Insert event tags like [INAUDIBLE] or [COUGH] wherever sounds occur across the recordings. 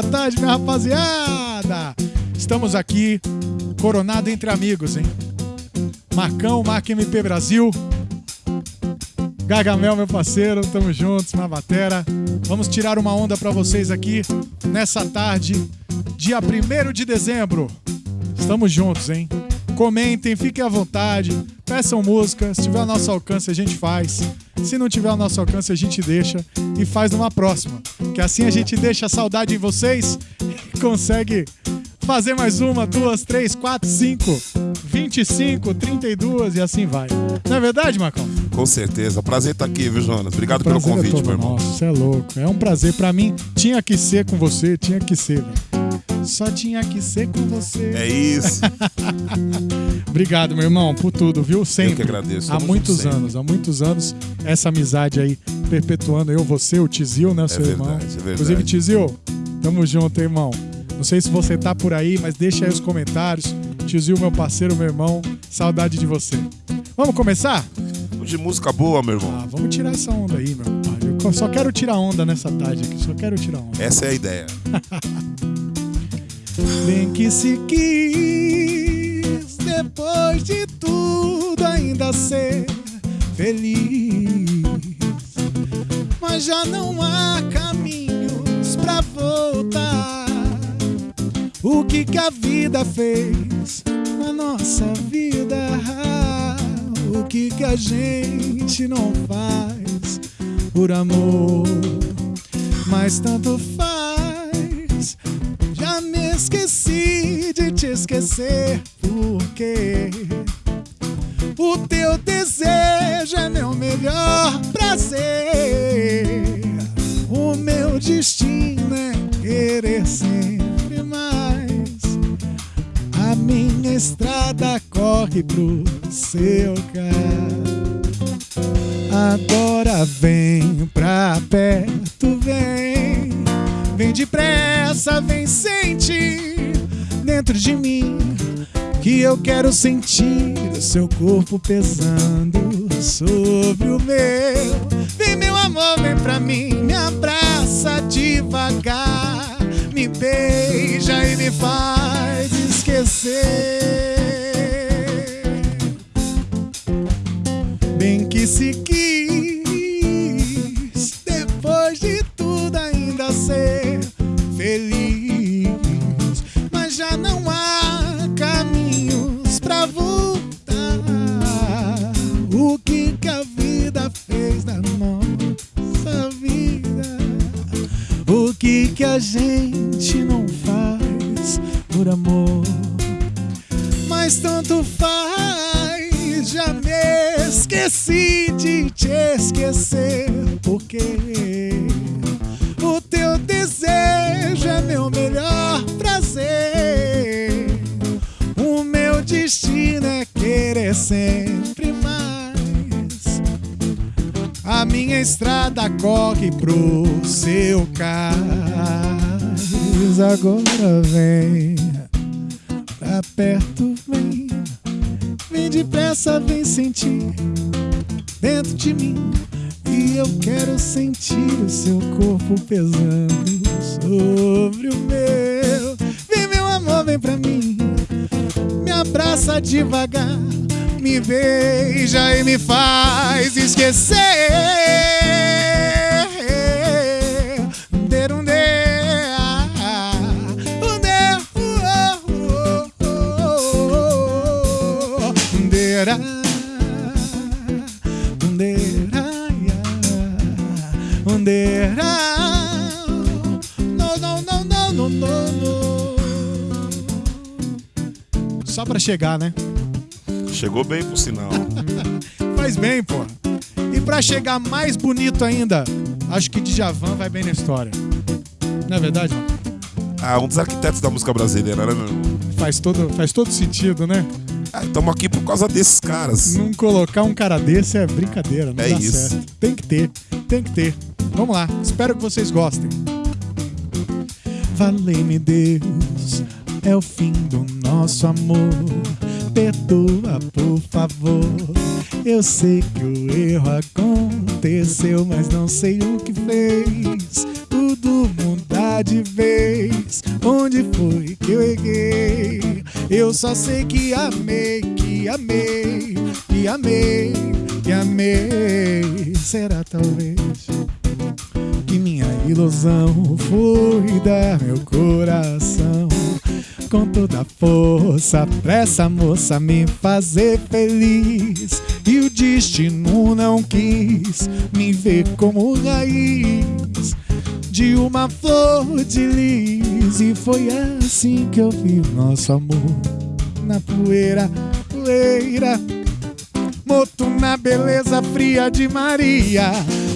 boa tarde, minha rapaziada. Estamos aqui, coronado entre amigos, hein? Marcão, Marca MP Brasil. Gargamel, meu parceiro, tamo juntos na batera. Vamos tirar uma onda pra vocês aqui nessa tarde, dia 1 de dezembro. Estamos juntos, hein? Comentem, fiquem à vontade, peçam música. Se tiver ao nosso alcance, a gente faz. Se não tiver ao nosso alcance, a gente deixa e faz numa próxima. Que assim a gente deixa a saudade em vocês e consegue fazer mais uma, duas, três, quatro, cinco, 25, 32 e assim vai. Não é verdade, Marcão? Com certeza. Prazer estar aqui, viu, Jonas? Obrigado pelo Prazer é convite, todo meu irmão. nosso, Você é louco. É um prazer pra mim. Tinha que ser com você, tinha que ser, velho. Só tinha que ser com você. É isso. [LAUGHS] Obrigado, meu irmão, por tudo, viu? Sempre. Eu que agradeço. Há muitos anos, há muitos anos, essa amizade aí, perpetuando eu, você, o Tizil, né, seu verdade, irmão. é verdade. Inclusive, Tizil, tamo junto, irmão. Não sei se você tá por aí, mas deixa aí os comentários. Tizil, meu parceiro, meu irmão, saudade de você. Vamos começar? De música boa, meu irmão. Ah, vamos tirar essa onda aí, meu pai. Eu só quero tirar onda nessa tarde aqui, só quero tirar onda. Essa é a ideia. [LAUGHS] Bem que se quis, depois de tudo, ainda ser feliz. Mas já não há caminhos pra voltar. O que que a vida fez na nossa vida? O que que a gente não faz por amor? Mas tanto faz. De te esquecer, porque o teu desejo é meu melhor prazer. O meu destino é querer sempre mais. A minha estrada corre pro seu carro. Agora vem pra perto, vem. Vem depressa, vem sentir dentro de mim que eu quero sentir o seu corpo pesando sobre o meu. Vem, meu amor, vem pra mim, me abraça devagar, me beija e me faz esquecer. Bem que se quis, gente não faz por amor? mas tanto faz. Já me esqueci de te esquecer, porque o teu desejo é meu melhor prazer. O meu destino é querer sempre mais. A minha estrada corre pro seu cais. Agora vem bem pro sinal. [LAUGHS] Faz bem, pô. E pra chegar mais bonito ainda, acho que Djavan vai bem na história. Não é verdade, mano? Ah, um dos arquitetos da música brasileira, né, meu? Faz todo, faz todo sentido, né? Estamos aqui por causa desses caras. Não colocar um cara desse é brincadeira, não É dá isso. certo. Tem que ter, tem que ter. Vamos lá, espero que vocês gostem. Valei-me Deus, é o fim do nosso amor. Perdoa, por favor. Eu sei que o erro aconteceu, mas não sei o que fez. Tudo mudar bondade vez? Onde foi que eu errei? Eu só sei que amei, que amei, pra essa moça me fazer feliz. E o destino não quis me ver como raiz de uma flor de lis. E foi assim que eu vi nosso amor na poeira, poeira. Morto na beleza fria de Maria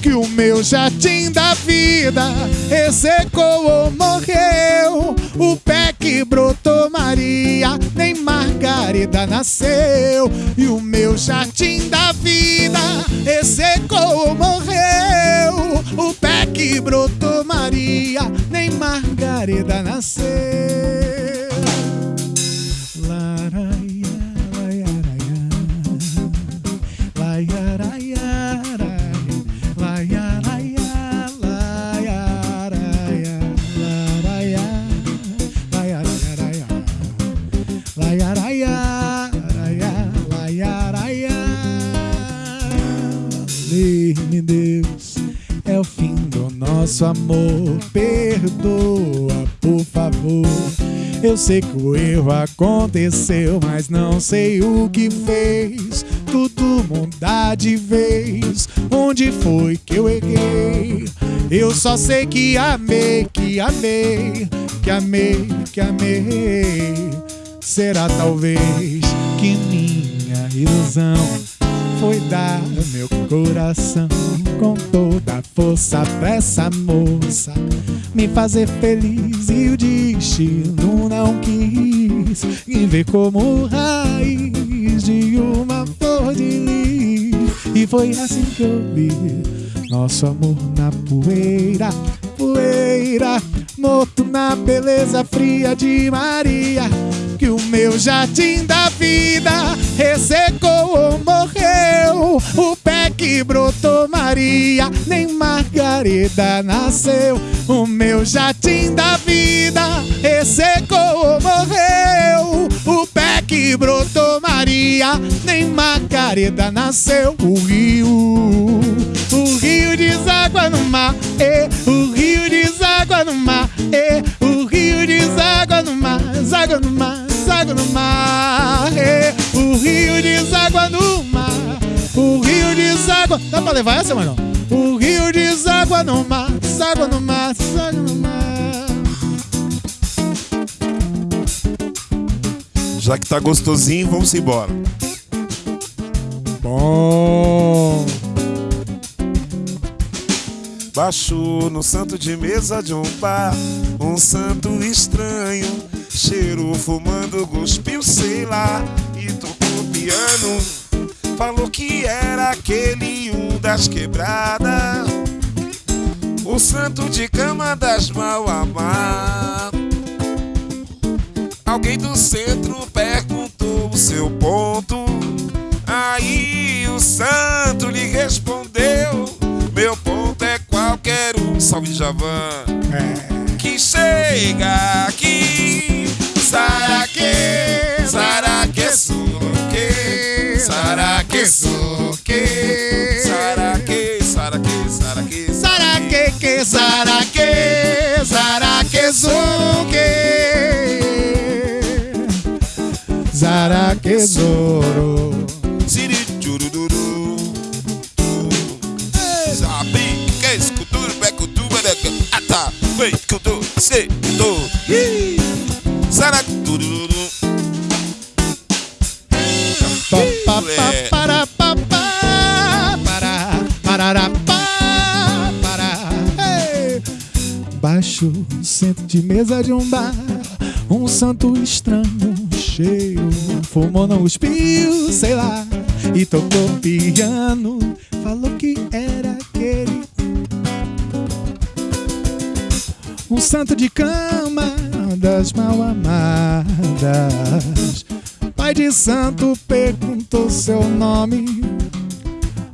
que o meu jardim da vida ressecou ou morreu. O Margarida nasceu. E o meu jardim da vida ressecou ou morreu. O pé que brotou Maria, nem Margarida nasceu. Nosso amor. Perdoa, por favor. Eu sei que o erro aconteceu, mas não sei o que fez. Tudo mudar de vez. Onde foi que eu errei? Eu só sei que amei, que amei, que amei, que amei. Será talvez que minha ilusão foi dar meu coração com toda a força pra essa moça me fazer feliz e o destino não quis. Me ver como raiz de uma flor de lis. E foi assim que eu vi nosso amor na poeira, poeira, morto na beleza fria de Maria meu jardim da vida ressecou ou morreu. O pé que brotou Maria, nem Margarida nasceu. O meu jardim da vida ressecou ou morreu. O pé que brotou Maria, nem Margarida nasceu. O rio, o rio deságua no mar, e o rio deságua no mar, e o rio deságua no mar, deságua no mar deságua no mar. É, o rio deságua no mar. O rio deságua. Dá pra levar essa, mano? O rio deságua no mar. Deságua no mar. Deságua no mar. Já que tá gostosinho, vamos embora. Bom. Baixou no santo de mesa de um bar, um santo estranho cheiro fumando, cuspiu, sei lá, e tocou piano. Falou que era aquele um das quebradas, o santo de cama das mal amadas. Alguém do centro perguntou o seu ponto. Aí o santo lhe respondeu: Meu ponto é qualquer um, salve Javan, é. que chega aqui saraque suke, saraque, saraque, saraque, saraque, que saraque, saraque suke, saraque zoro. Siri churururu. Sabe que escutur, becutu, beca, ata, vem, escutu, se, do. Sara tururu. De mesa de um bar Um santo estranho cheio Fumou, não cuspiu, sei lá E tocou piano Falou que era aquele Um santo de cama das mal amadas. Pai de santo perguntou seu nome.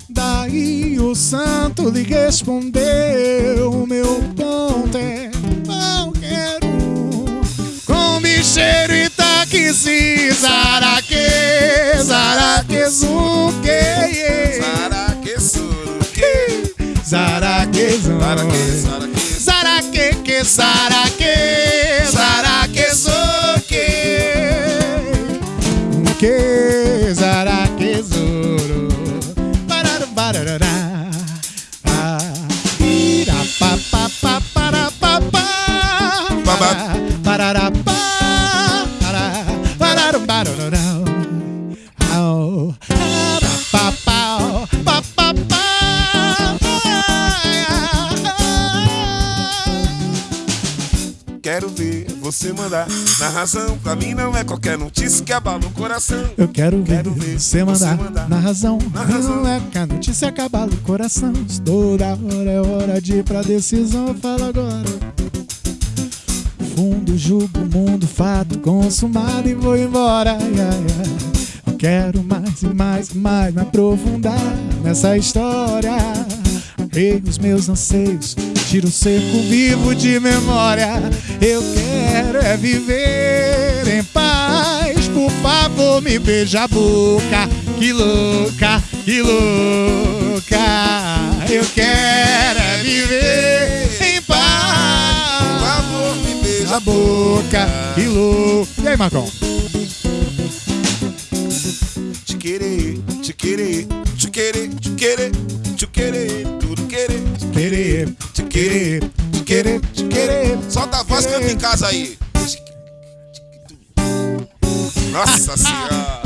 Daí o santo lhe respondeu: Meu ponto é cheiro e sim. Zaraque, zaraquezuque. Zaraquezuque. Saraque, saraque. Zaraque, que zaraque, zaraquezuque. Que zaraquezuru. Pararu, bararará. Ah, ira, pa, pa, pa, para, pa, pa. Babá. Parará, você mandar. Na razão, pra mim não é qualquer notícia que abala o coração. Eu quero ver, Quero ver você mandar, mandar. na razão. Na razão. Não é que a notícia acabala o coração. Toda hora é hora de ir pra decisão. Eu falo agora. Fundo, julgo, mundo, fato consumado e vou embora. Ai, ai. Eu quero mais e mais e mais me aprofundar nessa história. Rei os meus anseios, tiro o cerco vivo de memória. Eu quero é viver em paz. Por favor, me beija a boca. Que louca, que louca. Eu quero é viver em Por paz. favor, me beija A boca, que louca. E aí, Marcão? Te querer, te querer, te querer, te querer, te querer, tudo querer. Querer, Te querer, te querer, te querer. Solta a voz, canta em casa aí. Nossa senhora.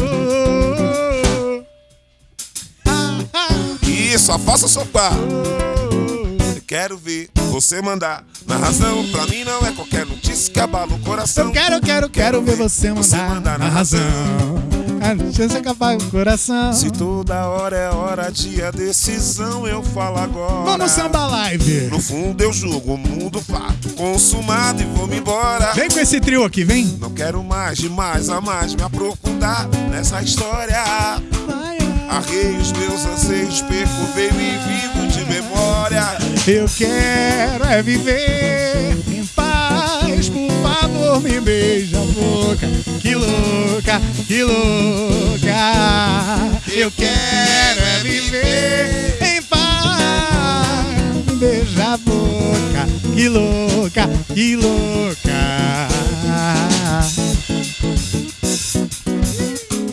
Isso, a faça sopar. oh. Eu quero ver você mandar. Na razão, pra mim não é qualquer notícia que abala o coração. Eu quero, quero, quero ver você Você mandar mandar na na razão. A chance acabar o coração. Se toda hora é hora de a decisão, eu falo agora. Vamos samba live. No fundo eu julgo o mundo fato consumado e vou-me embora. Vem com esse trio aqui, vem. Não quero mais, de mais a mais me aprofundar nessa história. Arrei os meus anseios, perco veio e vivo de memória. Eu quero é viver favor, me beija a boca. Que louca, que louca. Eu quero é viver em paz. Me beija a boca. Que louca, que louca.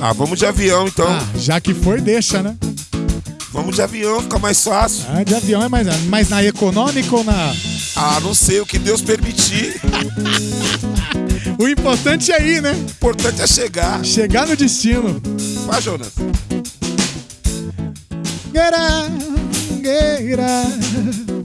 Ah, vamos de avião então. Ah, já que foi, deixa, né? Vamos de avião, fica mais fácil. Ah, de avião é mais, mais na econômica ou na. Ah, não sei o que Deus permitir. [LAUGHS] O importante é ir, né? O importante é chegar. Chegar no destino. Vai, Jonas. Guerra, guerra. Guerra,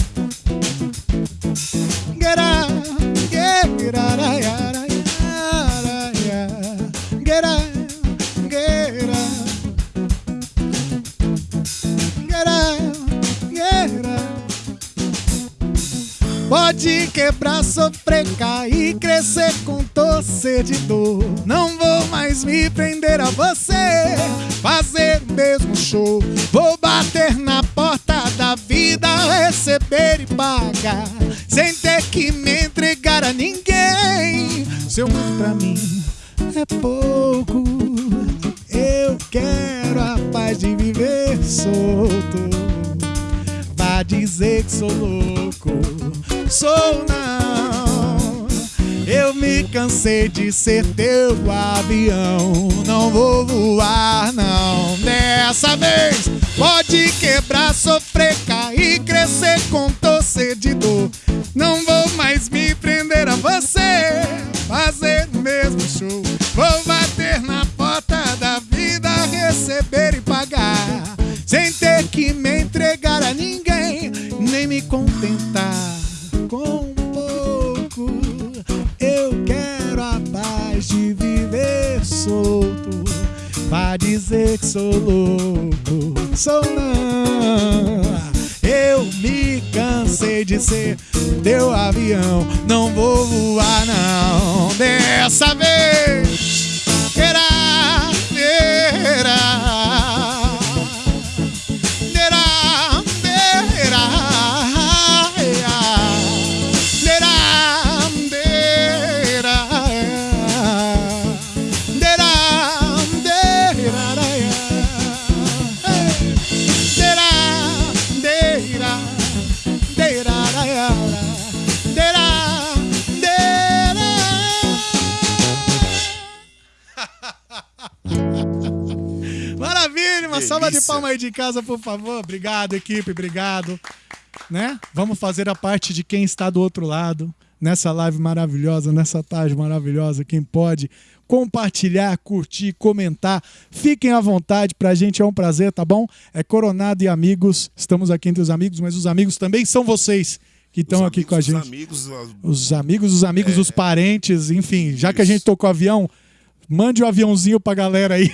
Pode quebrar, sofrer, cair, crescer com torcer de dor. Não vou mais me prender a você, fazer o mesmo show. Vou bater na porta da vida, receber e pagar, sem ter que me entregar a ninguém. Seu mundo pra mim é pouco. Eu quero a paz de viver solto. Dizer que sou louco, sou não. Eu me cansei de ser teu avião. Não vou voar, não. Dessa vez pode quebrar, sofrer, cair, crescer com torcer de dor. Não vou mais me prender a você, fazer o mesmo show. Vou bater na porta da vida, receber e pagar. Sem ter que me entregar a ninguém, contentar com pouco. Eu quero a paz de viver solto. Vá dizer que sou louco, sou não. Eu me cansei de ser teu avião, não vou voar não. Dessa vez, terá, terá. Salva de palma aí de casa, por favor. Obrigado, equipe, obrigado. Né? Vamos fazer a parte de quem está do outro lado, nessa live maravilhosa, nessa tarde maravilhosa. Quem pode compartilhar, curtir, comentar, fiquem à vontade. Pra gente é um prazer, tá bom? É Coronado e amigos. Estamos aqui entre os amigos, mas os amigos também são vocês que estão aqui com a gente. Os amigos, Os amigos, os amigos, os parentes, enfim. Já que a Isso. gente tocou avião, mande o aviãozinho pra galera aí.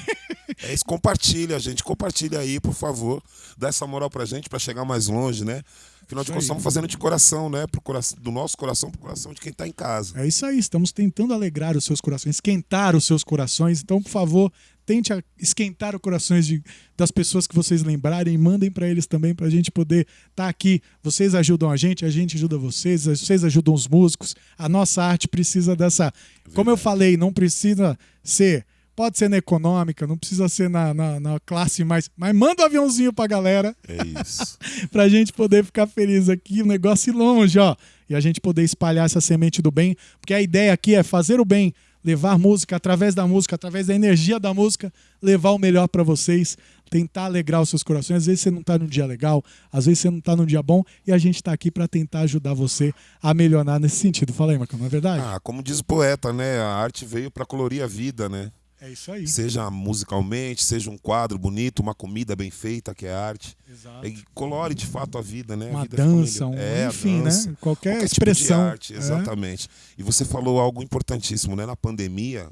É isso, compartilha, gente. Compartilha aí, por favor. Dá essa moral pra gente pra chegar mais longe, né? Afinal de contas, estamos fazendo de coração, né? Pro coração, do nosso coração pro coração de quem tá em casa. É isso aí, estamos tentando alegrar os seus corações, esquentar os seus corações. Então, por favor, tente esquentar os corações de- das pessoas que vocês lembrarem, mandem para eles também para a gente poder estar aqui. Vocês ajudam a gente, a gente ajuda vocês, vocês ajudam os músicos. A nossa arte precisa dessa. Como eu falei, não precisa ser. Pode ser na econômica, não precisa ser na, na, na classe mais. Mas manda um aviãozinho pra galera É isso. [LAUGHS] pra gente poder ficar feliz aqui, o negócio ir longe, ó. E a gente poder espalhar essa semente do bem, porque a ideia aqui é fazer o bem, levar música através da música, através da energia da música, levar o melhor pra vocês, tentar alegrar os seus corações. Às vezes você não tá num dia legal, às vezes você não tá num dia bom, e a gente tá aqui pra tentar ajudar você a melhorar nesse sentido. Fala aí, Marcão, não é verdade? Ah, como diz o poeta, né? A arte veio pra colorir a vida, né? É isso aí. Seja musicalmente, seja um quadro bonito, uma comida bem feita, que é arte. Exato. E colore de fato a vida, né? A Uma vida dança, um- É, a enfim, dança. né? Qualquer, Qualquer expressão. Tipo de arte, É. exatamente. E você falou algo importantíssimo, né? Na pandemia,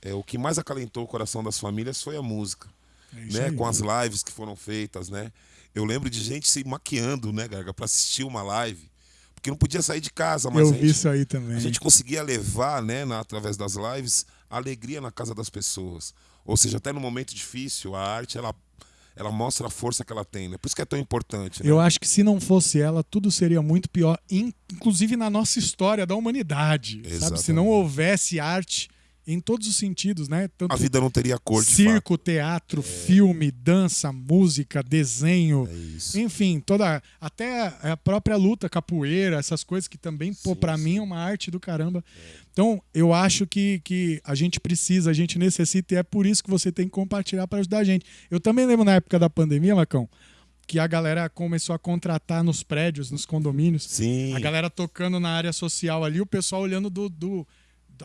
é, o que mais acalentou o coração das famílias foi a música, É isso né? aí. Com as lives que foram feitas, né? Eu lembro de gente se maquiando, né, Gaga, para assistir uma live, porque não podia sair de casa, mas Eu a vi gente, isso aí também. a gente conseguia levar, né, na- através das lives, alegria na casa das pessoas. Ou seja, até no momento difícil, a arte ela ela mostra a força que ela tem, né? Por isso que é tão importante. Né? Eu acho que se não fosse ela, tudo seria muito pior, in- inclusive na nossa história da humanidade. Sabe? Se não houvesse arte em todos os sentidos, né? Tanto A vida não teria cor de circo, teatro, filme, dança, música, desenho. É isso. enfim, toda até a própria luta, capoeira, essas coisas que também, pô, Sim, para sim. mim é uma arte do caramba. Então, eu acho que, que a gente precisa, a gente necessita, e é por isso que você tem que compartilhar para ajudar a gente. Eu também lembro na época da pandemia, Macão, que a galera começou a contratar nos prédios, nos condomínios, Sim. a galera tocando na área social ali, o pessoal olhando do, do-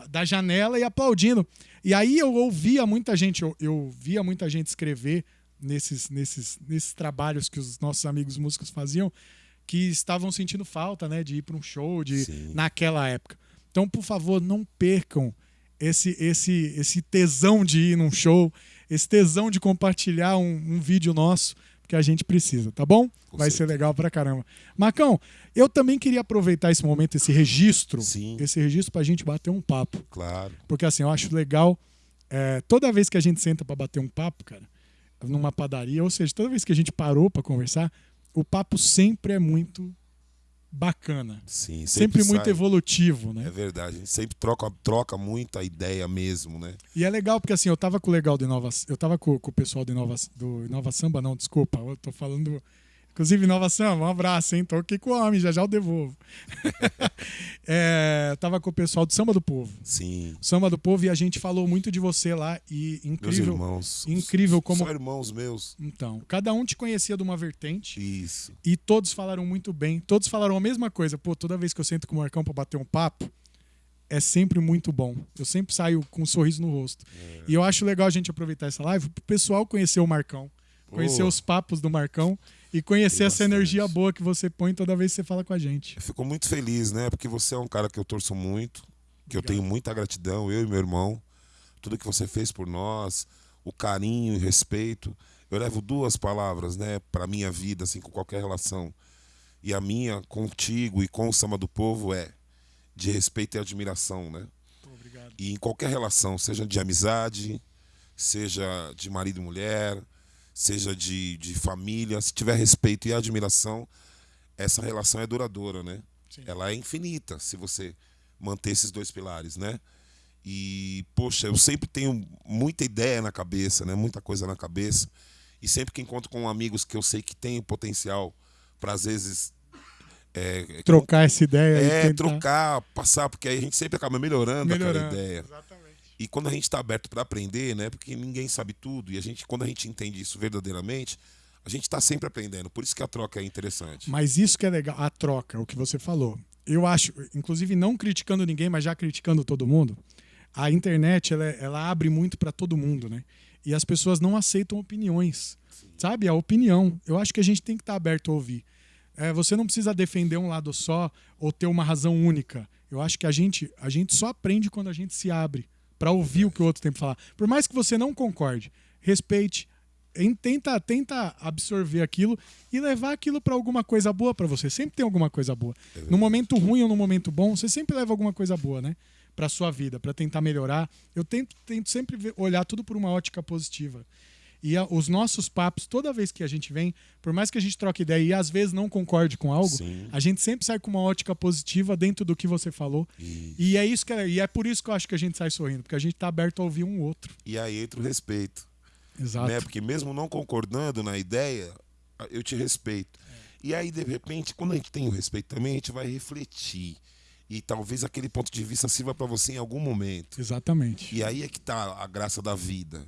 da- janela e aplaudindo. E aí eu ouvia muita gente, eu, eu via muita gente escrever nesses, nesses, nesses trabalhos que os nossos amigos músicos faziam, que estavam sentindo falta, né, de ir para um show, de Sim. naquela época. Então, por favor, não percam esse esse esse tesão de ir num show, esse tesão de compartilhar um, um vídeo nosso, porque a gente precisa, tá bom? Com Vai ser legal pra caramba. Marcão, eu também queria aproveitar esse momento, esse registro, Sim. esse registro pra gente bater um papo. Claro. Porque assim, eu acho legal, é, toda vez que a gente senta pra bater um papo, cara, numa padaria, ou seja, toda vez que a gente parou pra conversar, o papo sempre é muito bacana. Sim. Sempre, muito sai. evolutivo, né? É verdade. A gente sempre troca, troca muita ideia mesmo, né? E é legal porque assim, eu tava com o legal do Inova, eu tava com, com o pessoal do Inova, do Inova Samba, não, desculpa, eu tô falando inclusive Inova Samba, um abraço, hein? Tô aqui com o homem, já já eu devolvo. [LAUGHS] é, tava com o pessoal do Samba do Povo. Sim. Samba do Povo e a gente falou muito de você lá e Meus incrível. irmãos. incrível como- São irmãos meus. Então, cada um te conhecia de uma vertente Isso. e todos falaram muito bem. Todos falaram a mesma coisa. Pô, toda vez que eu sento com o Marcão pra bater um papo, é sempre muito bom. Eu sempre saio com um sorriso no rosto. É. E eu acho legal a gente aproveitar essa live pro pessoal conhecer o Marcão, conhecer os papos do Marcão e conhecer essa energia boa que você põe toda vez que você fala com a gente. Eu fico muito feliz, né? Porque você é um cara que eu torço muito, que eu tenho muita gratidão, eu e meu irmão. Tudo que você fez por nós, o carinho e respeito. Eu levo duas palavras, né, para minha vida, assim, com qualquer relação. E a minha contigo e com o samba do povo é de respeito e admiração, né? obrigado. E em qualquer relação, seja de amizade, seja de marido e mulher, seja de, de família, se tiver respeito e admiração, essa relação é duradoura, né? Sim. Ela é infinita se você manter esses dois pilares, né? E, poxa, eu sempre tenho muita ideia na cabeça, né? Muita coisa na cabeça. E sempre que encontro com amigos que eu sei que têm potencial para, às vezes, é, Trocar essa ideia é, trocar, passar, porque aí a gente sempre acaba melhorando, melhorando. aquela ideia. Exatamente. E quando a gente está aberto para aprender, né? Porque ninguém sabe tudo e a gente, quando a gente entende isso verdadeiramente, a gente está sempre aprendendo. Por isso que a troca é interessante. Mas isso que é legal, a troca, o que você falou. Eu acho, inclusive não criticando ninguém, mas já criticando todo mundo, a internet ela, ela abre muito para todo mundo, né? E as pessoas não aceitam opiniões, Sim. sabe? A opinião. Eu acho que a gente tem que estar tá aberto a ouvir. É, você não precisa defender um lado só ou ter uma razão única. Eu acho que a gente, a gente só aprende quando a gente se abre para ouvir o que o outro tem para falar. Por mais que você não concorde, respeite, tenta, tenta absorver aquilo e levar aquilo para alguma coisa boa para você. Sempre tem alguma coisa boa. No momento ruim ou no momento bom, você sempre leva alguma coisa boa, né? Para sua vida, para tentar melhorar. Eu tento, tento sempre ver, olhar tudo por uma ótica positiva. E a, os nossos papos, toda vez que a gente vem, por mais que a gente troque ideia e às vezes não concorde com algo, Sim. a gente sempre sai com uma ótica positiva dentro do que você falou. Isso. E é isso que é, e é por isso que eu acho que a gente sai sorrindo, porque a gente está aberto a ouvir um outro. E aí entra o respeito. Exato. Né? Porque mesmo não concordando na ideia, eu te respeito. E aí, de repente, quando a gente tem o respeito também, a gente vai refletir. E talvez aquele ponto de vista sirva para você em algum momento. Exatamente. E aí é que tá a graça da vida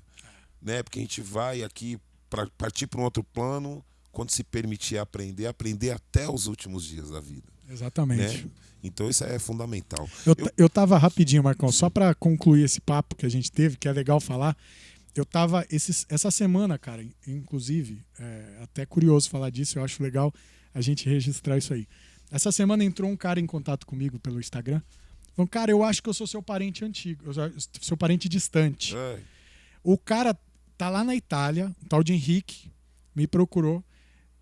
né? Porque a gente vai aqui para partir para um outro plano quando se permitir aprender, aprender até os últimos dias da vida. Exatamente. Né? Então isso é fundamental. Eu, eu... tava rapidinho, Marcão, só para concluir esse papo que a gente teve, que é legal falar. Eu tava esses, essa semana, cara, inclusive, é, até curioso falar disso, eu acho legal a gente registrar isso aí. Essa semana entrou um cara em contato comigo pelo Instagram. Falou, cara, eu acho que eu sou seu parente antigo, seu parente distante. É. O cara tá lá na Itália, um tal de Henrique, me procurou.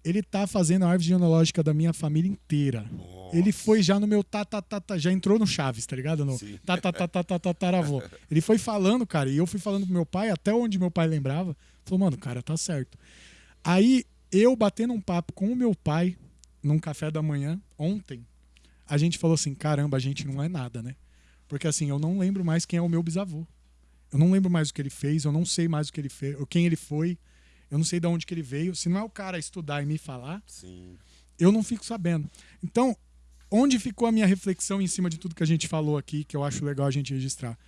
Ele tá fazendo a árvore genealógica da minha família inteira. Nossa. Ele foi já no meu tatatata, já entrou no Chaves, tá ligado? No tatatataravô. Ele foi falando, cara, e eu fui falando pro meu pai, até onde meu pai lembrava. Falou, mano, cara, tá certo. Aí eu batendo um papo com o meu pai num café da manhã ontem, a gente falou assim: caramba, a gente não é nada, né? Porque assim, eu não lembro mais quem é o meu bisavô. Eu não lembro mais o que ele fez, eu não sei mais o que ele fez, ou quem ele foi, eu não sei de onde que ele veio. Se não é o cara estudar e me falar, Sim. eu não fico sabendo. Então, onde ficou a minha reflexão em cima de tudo que a gente falou aqui, que eu acho legal a gente registrar?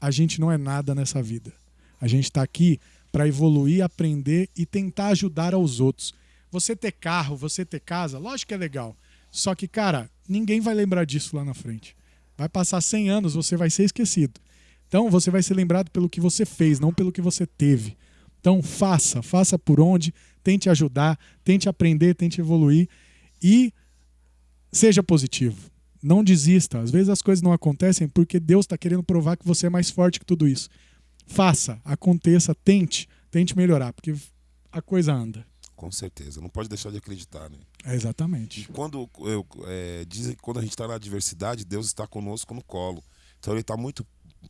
A gente não é nada nessa vida. A gente está aqui para evoluir, aprender e tentar ajudar aos outros. Você ter carro, você ter casa, lógico que é legal. Só que, cara, ninguém vai lembrar disso lá na frente. Vai passar 100 anos, você vai ser esquecido. Então você vai ser lembrado pelo que você fez, não pelo que você teve. Então faça, faça por onde, tente ajudar, tente aprender, tente evoluir e seja positivo. Não desista. Às vezes as coisas não acontecem porque Deus está querendo provar que você é mais forte que tudo isso. Faça, aconteça, tente, tente melhorar, porque a coisa anda. Com certeza, não pode deixar de acreditar, né? É exatamente. E quando eu, é, dizem que quando a gente está na adversidade, Deus está conosco no colo. Então ele está muito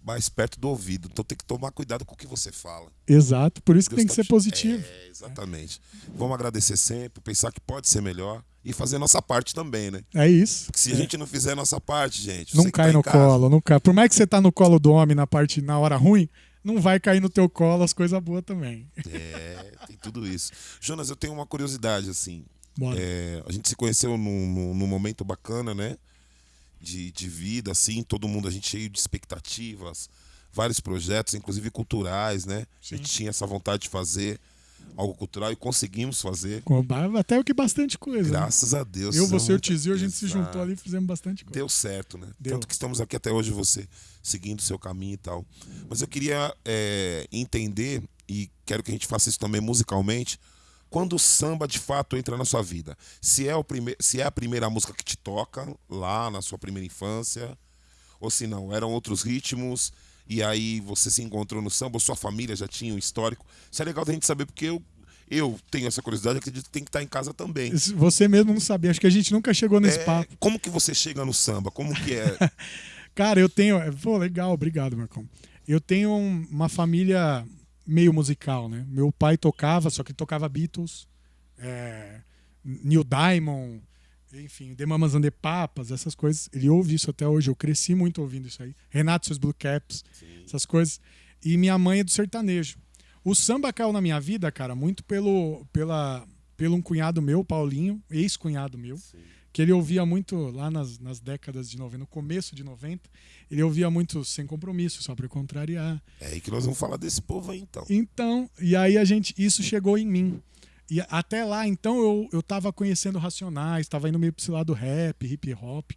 mais perto do ouvido. Então tem que tomar cuidado com o que você fala. Exato, por isso que Deus tem que tá ser positivo. É, exatamente. É. Vamos agradecer sempre, pensar que pode ser melhor e fazer a nossa parte também, né? É isso. Porque se é. a gente não fizer nossa parte, gente. Não cai tá no colo, não cai. Por mais que você tá no colo do homem na parte na hora ruim, não vai cair no teu colo as coisas boas também. É, tem tudo isso. Jonas, eu tenho uma curiosidade, assim. É, a gente se conheceu num, num, num momento bacana, né? De, de vida, assim, todo mundo, a gente cheio de expectativas, vários projetos, inclusive culturais, né? Sim. A gente tinha essa vontade de fazer algo cultural e conseguimos fazer. Até o que bastante coisa. Né? Graças né? a Deus. Eu, você e o Tizio, a gente se juntou ali e fizemos bastante coisa. Deu certo, né? Deu. Tanto que estamos aqui até hoje, você seguindo o seu caminho e tal. Mas eu queria é, entender, e quero que a gente faça isso também musicalmente, quando o samba de fato entra na sua vida? Se é, o prime... se é a primeira música que te toca lá na sua primeira infância, ou se não, eram outros ritmos, e aí você se encontrou no samba, ou sua família já tinha um histórico. Isso é legal da gente saber, porque eu, eu tenho essa curiosidade, acredito que tem que estar em casa também. Você mesmo não sabia, acho que a gente nunca chegou nesse é... papo. Como que você chega no samba? Como que é? [LAUGHS] Cara, eu tenho. Pô, legal, obrigado, Marcão. Eu tenho uma família meio musical, né? Meu pai tocava, só que tocava Beatles, é, Neil Diamond, enfim, The Mamas and the Papas, essas coisas. Ele ouve isso até hoje. Eu cresci muito ouvindo isso aí. Renato seus Blue Caps, Sim. essas coisas. E minha mãe é do sertanejo. O samba caiu na minha vida, cara, muito pelo, pela, pelo um cunhado meu, Paulinho, ex-cunhado meu, Sim. Que ele ouvia muito lá nas, nas décadas de 90, no começo de 90, ele ouvia muito sem compromisso, só para contrariar. É aí que nós vamos falar desse povo aí, então. Então, e aí a gente, isso chegou em mim. E até lá, então, eu, eu tava conhecendo Racionais, tava indo meio pro esse lado rap, hip hop.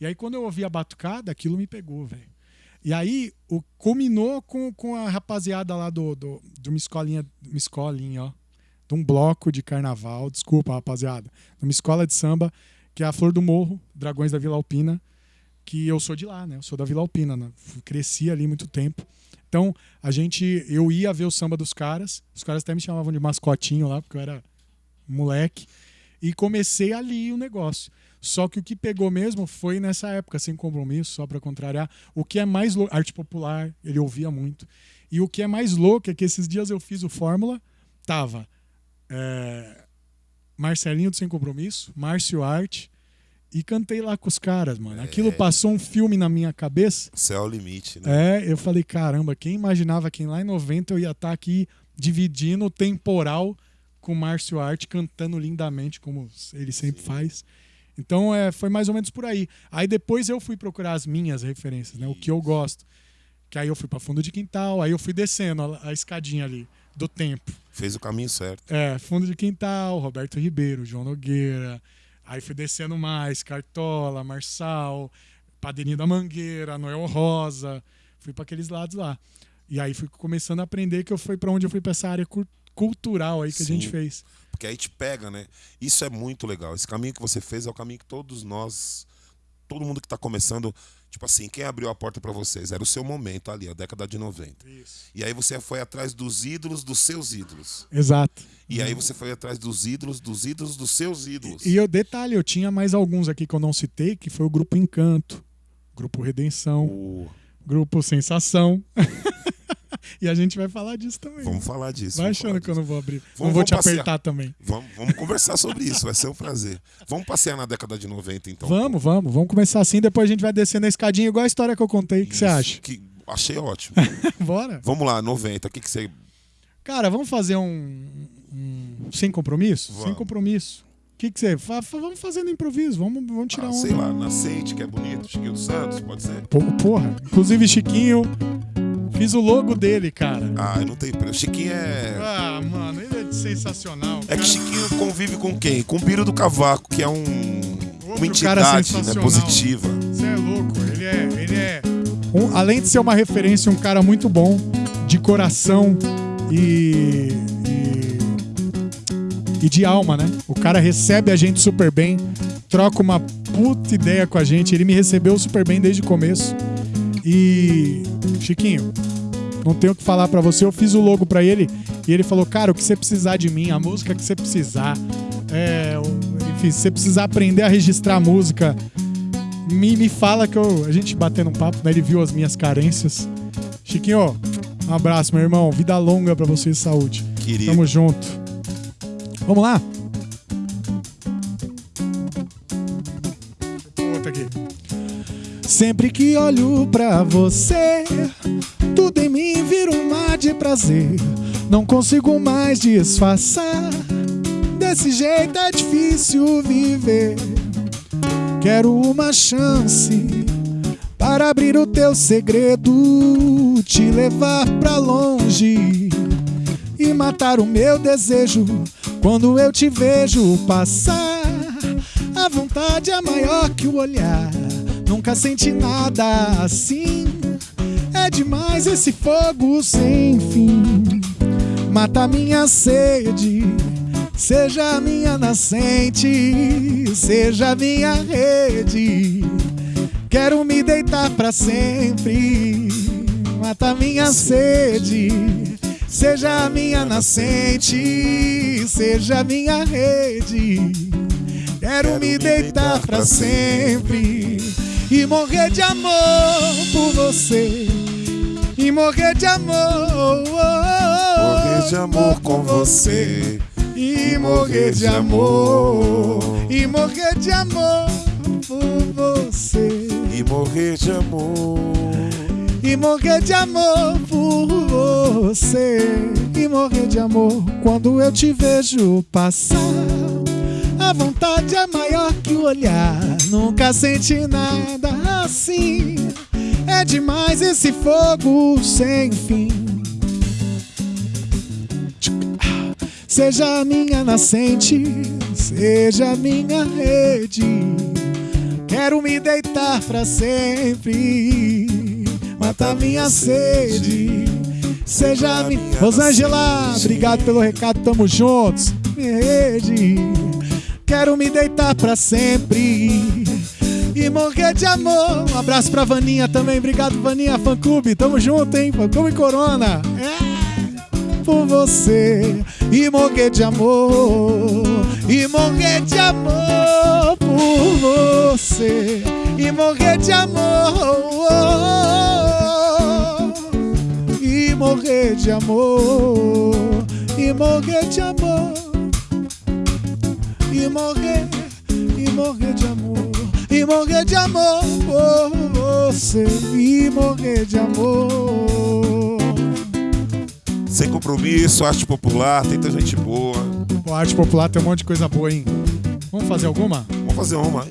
E aí, quando eu ouvi a batucada, aquilo me pegou, velho. E aí, o, culminou com, com a rapaziada lá do, do, de uma escolinha, uma escolinha, ó. De um bloco de carnaval, desculpa, rapaziada. De uma escola de samba, que é a Flor do Morro, Dragões da Vila Alpina, que eu sou de lá, né? Eu sou da Vila Alpina, né? Cresci ali muito tempo. Então, a gente, eu ia ver o samba dos caras, os caras até me chamavam de mascotinho lá, porque eu era moleque, e comecei ali o negócio. Só que o que pegou mesmo foi nessa época, sem compromisso, só para contrariar. O que é mais louco, arte popular, ele ouvia muito. E o que é mais louco é que esses dias eu fiz o Fórmula, tava é, Marcelinho do Sem Compromisso, Márcio Arte, e cantei lá com os caras, mano. Aquilo é. passou um filme na minha cabeça. Céu é limite, né? É, eu falei, caramba, quem imaginava que lá em 90 eu ia estar tá aqui dividindo o temporal com o Márcio Arte cantando lindamente, como ele sempre Sim. faz. Então é, foi mais ou menos por aí. Aí depois eu fui procurar as minhas referências, né? O que eu gosto. Que aí eu fui para fundo de quintal, aí eu fui descendo a, a, escadinha ali do tempo. Fez o caminho certo. É, fundo de quintal, Roberto Ribeiro, João Nogueira. Aí fui descendo mais, Cartola, Marçal, Padrinho da Mangueira, Noel Rosa. Fui para aqueles lados lá. E aí fui começando a aprender que eu fui para onde eu fui para essa área cultural aí que Sim. a gente fez. Porque aí te pega, né? Isso é muito legal. Esse caminho que você fez é o caminho que todos nós, todo mundo que está começando, tipo assim, quem abriu a porta para vocês? Era o seu momento ali, a década de 90. Isso. E aí você foi atrás dos ídolos dos seus ídolos. Exato. E aí você foi atrás dos ídolos dos ídolos dos seus ídolos. E, e eu detalhe, eu tinha mais alguns aqui que eu não citei, que foi o grupo Encanto, grupo Redenção, uh. grupo Sensação. [LAUGHS] e a gente vai falar disso também. Vamos falar disso. Vai achando que eu não vou abrir. Vamos, não vou te passear. apertar também. Vamos, vamos conversar sobre isso, vai ser um prazer. Vamos passear na década de 90, então. Vamos, vamos. Vamos começar assim, depois a gente vai descendo a escadinha, igual a história que eu contei. O que você acha? Que achei ótimo. [LAUGHS] Bora. Vamos lá, 90. O que, que você. Cara, vamos fazer um. um... Sem compromisso? Vamos. Sem compromisso. O que, que você. Vamos fazendo improviso, vamos, vamos tirar ah, um. Sei lá, Nascente, que é bonito, Chiquinho dos Santos, pode ser? Porra. Inclusive, Chiquinho, Fiz o logo dele, cara. Ah, eu não tenho preço. Chiquinho é. Ah, mano, ele é sensacional. É que Chiquinho convive com quem? Com o Biro do Cavaco, que é um. Outro uma entidade né, positiva. Você é louco. Ele é. Ele é um, além de ser uma referência, um cara muito bom, de coração e, e, e de alma, né? O cara recebe a gente super bem, troca uma puta ideia com a gente. Ele me recebeu super bem desde o começo. E Chiquinho, não tenho o que falar para você. Eu fiz o logo para ele e ele falou: Cara, o que você precisar de mim, a música que você precisar, é, enfim, se você precisar aprender a registrar música, me, me fala que eu, a gente batendo um papo, né? Ele viu as minhas carências. Chiquinho, um abraço, meu irmão. Vida longa para você e saúde. Querido. Tamo junto. Vamos lá? Sempre que olho pra você, tudo em mim vira um mar de prazer. Não consigo mais disfarçar. Desse jeito é difícil viver. Quero uma chance para abrir o teu segredo, te levar pra longe e matar o meu desejo quando eu te vejo passar. A vontade é maior que o olhar. Nunca senti nada assim. É demais esse fogo sem fim. Mata minha sede. Seja minha nascente, seja minha rede. Quero me deitar para sempre. Mata minha sede. Seja minha nascente, seja minha rede. Quero me deitar para sempre e morrer de amor por você. E morrer de amor. Morrer de amor com você. E morrer de amor. E morrer de amor por você. E morrer de amor. E morrer de amor por você. E morrer de amor quando eu te vejo passar. A vontade é maior que o olhar. Nunca senti nada assim. É demais esse fogo sem fim. Seja minha nascente, seja minha rede. Quero me deitar pra sempre, matar minha sede. Seja minha. Rosângela, obrigado pelo recado, tamo juntos. Minha rede. Quero me deitar pra sempre e morrer de amor. Um abraço pra Vaninha também, obrigado Vaninha, fã clube, tamo junto, hein? Fã clube Corona. É. Por você e morrer de amor, e morrer de amor por você. E morrer de amor, e morrer de amor, e morrer de amor, e morrer, e morrer de amor, e morrer de amor por você e morrer de amor. Sem compromisso, arte popular, tem tanta gente boa. Pô, arte popular tem um monte de coisa boa, hein? Vamos fazer alguma? Vamos fazer uma.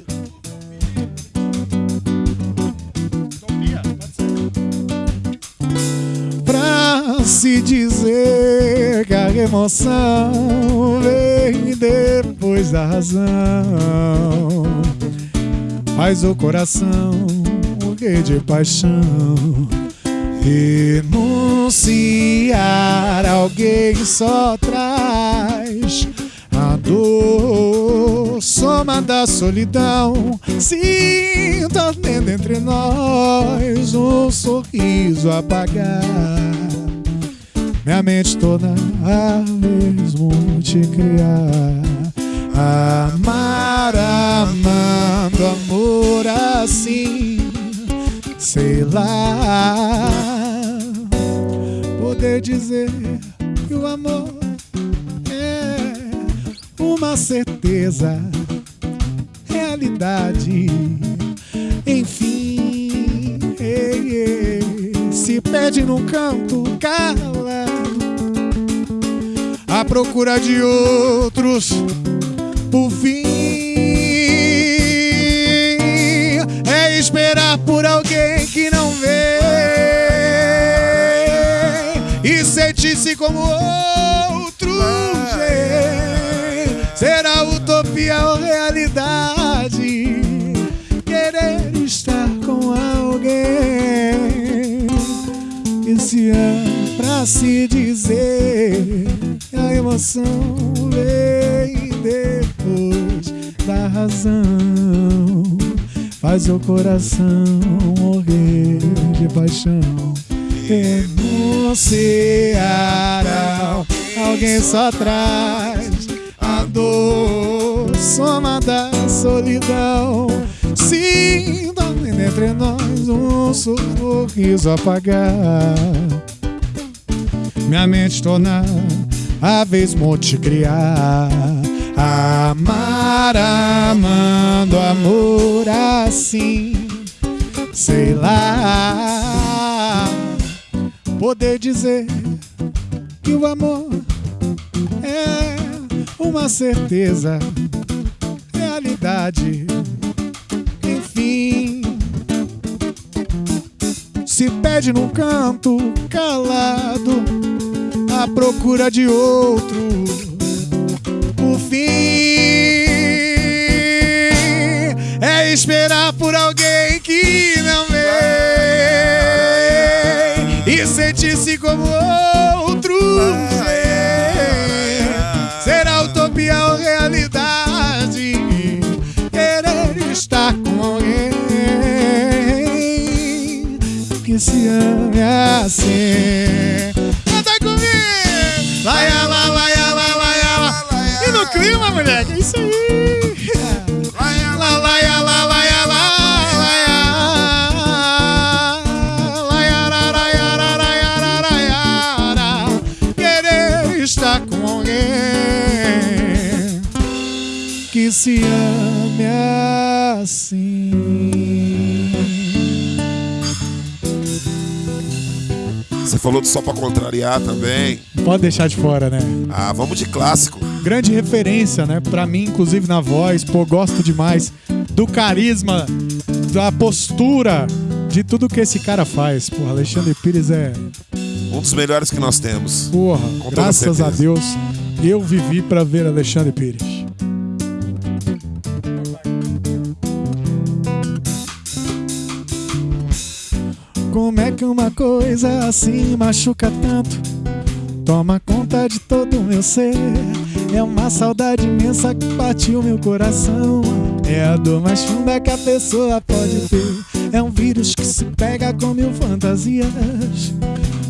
Se dizer que a emoção vem depois da razão, faz o coração morrer de paixão. Renunciar alguém só traz a dor, soma da solidão. Sinta ardendo entre nós um sorriso apagar. Minha mente toda a mesmo te criar. Amar, amando amor assim, sei lá poder dizer que o amor é uma certeza, realidade. Enfim, ei, ei, se perde num canto calado, procura de outros, por fim. É esperar por alguém que não vê e sentir-se como outro. Será utopia ou realidade? Querer estar com alguém que se ama pra se. Emoção vem depois da razão. Faz o coração morrer de paixão renunciar Alguém só traz a dor Soma da solidão Sinta entre nós um sorriso apagar Minha mente torna a vez te criar Amar amando amor assim Sei lá poder dizer que o amor é uma certeza, realidade. Enfim, se pede num canto calado, à procura de outro. O fim é esperar por alguém que não vem e sentir-se como outro. Será utopia ou realidade? Querer estar com alguém que se ame assim. Canta comigo! Vai, lá, vai, vai, vai, vai. E no clima, moleque, é isso aí. Lá, vai, lá, vai, vai. Estar com alguém que se ame assim. Você falou do só pra contrariar também. Pode deixar de fora, né? Ah, vamos de clássico. grande referência, né? Pra mim, inclusive na voz, pô, gosto demais do carisma, da postura, de tudo que esse cara faz. Porra, Alexandre Pires é. Um dos melhores que nós temos. Porra, graças a Deus, eu vivi para ver Alexandre Pires. Como é que uma coisa assim machuca tanto? Toma conta de todo o meu ser. É uma saudade imensa que partiu meu coração. É a dor mais funda que a pessoa pode ter. É um vírus que se pega com mil fantasias.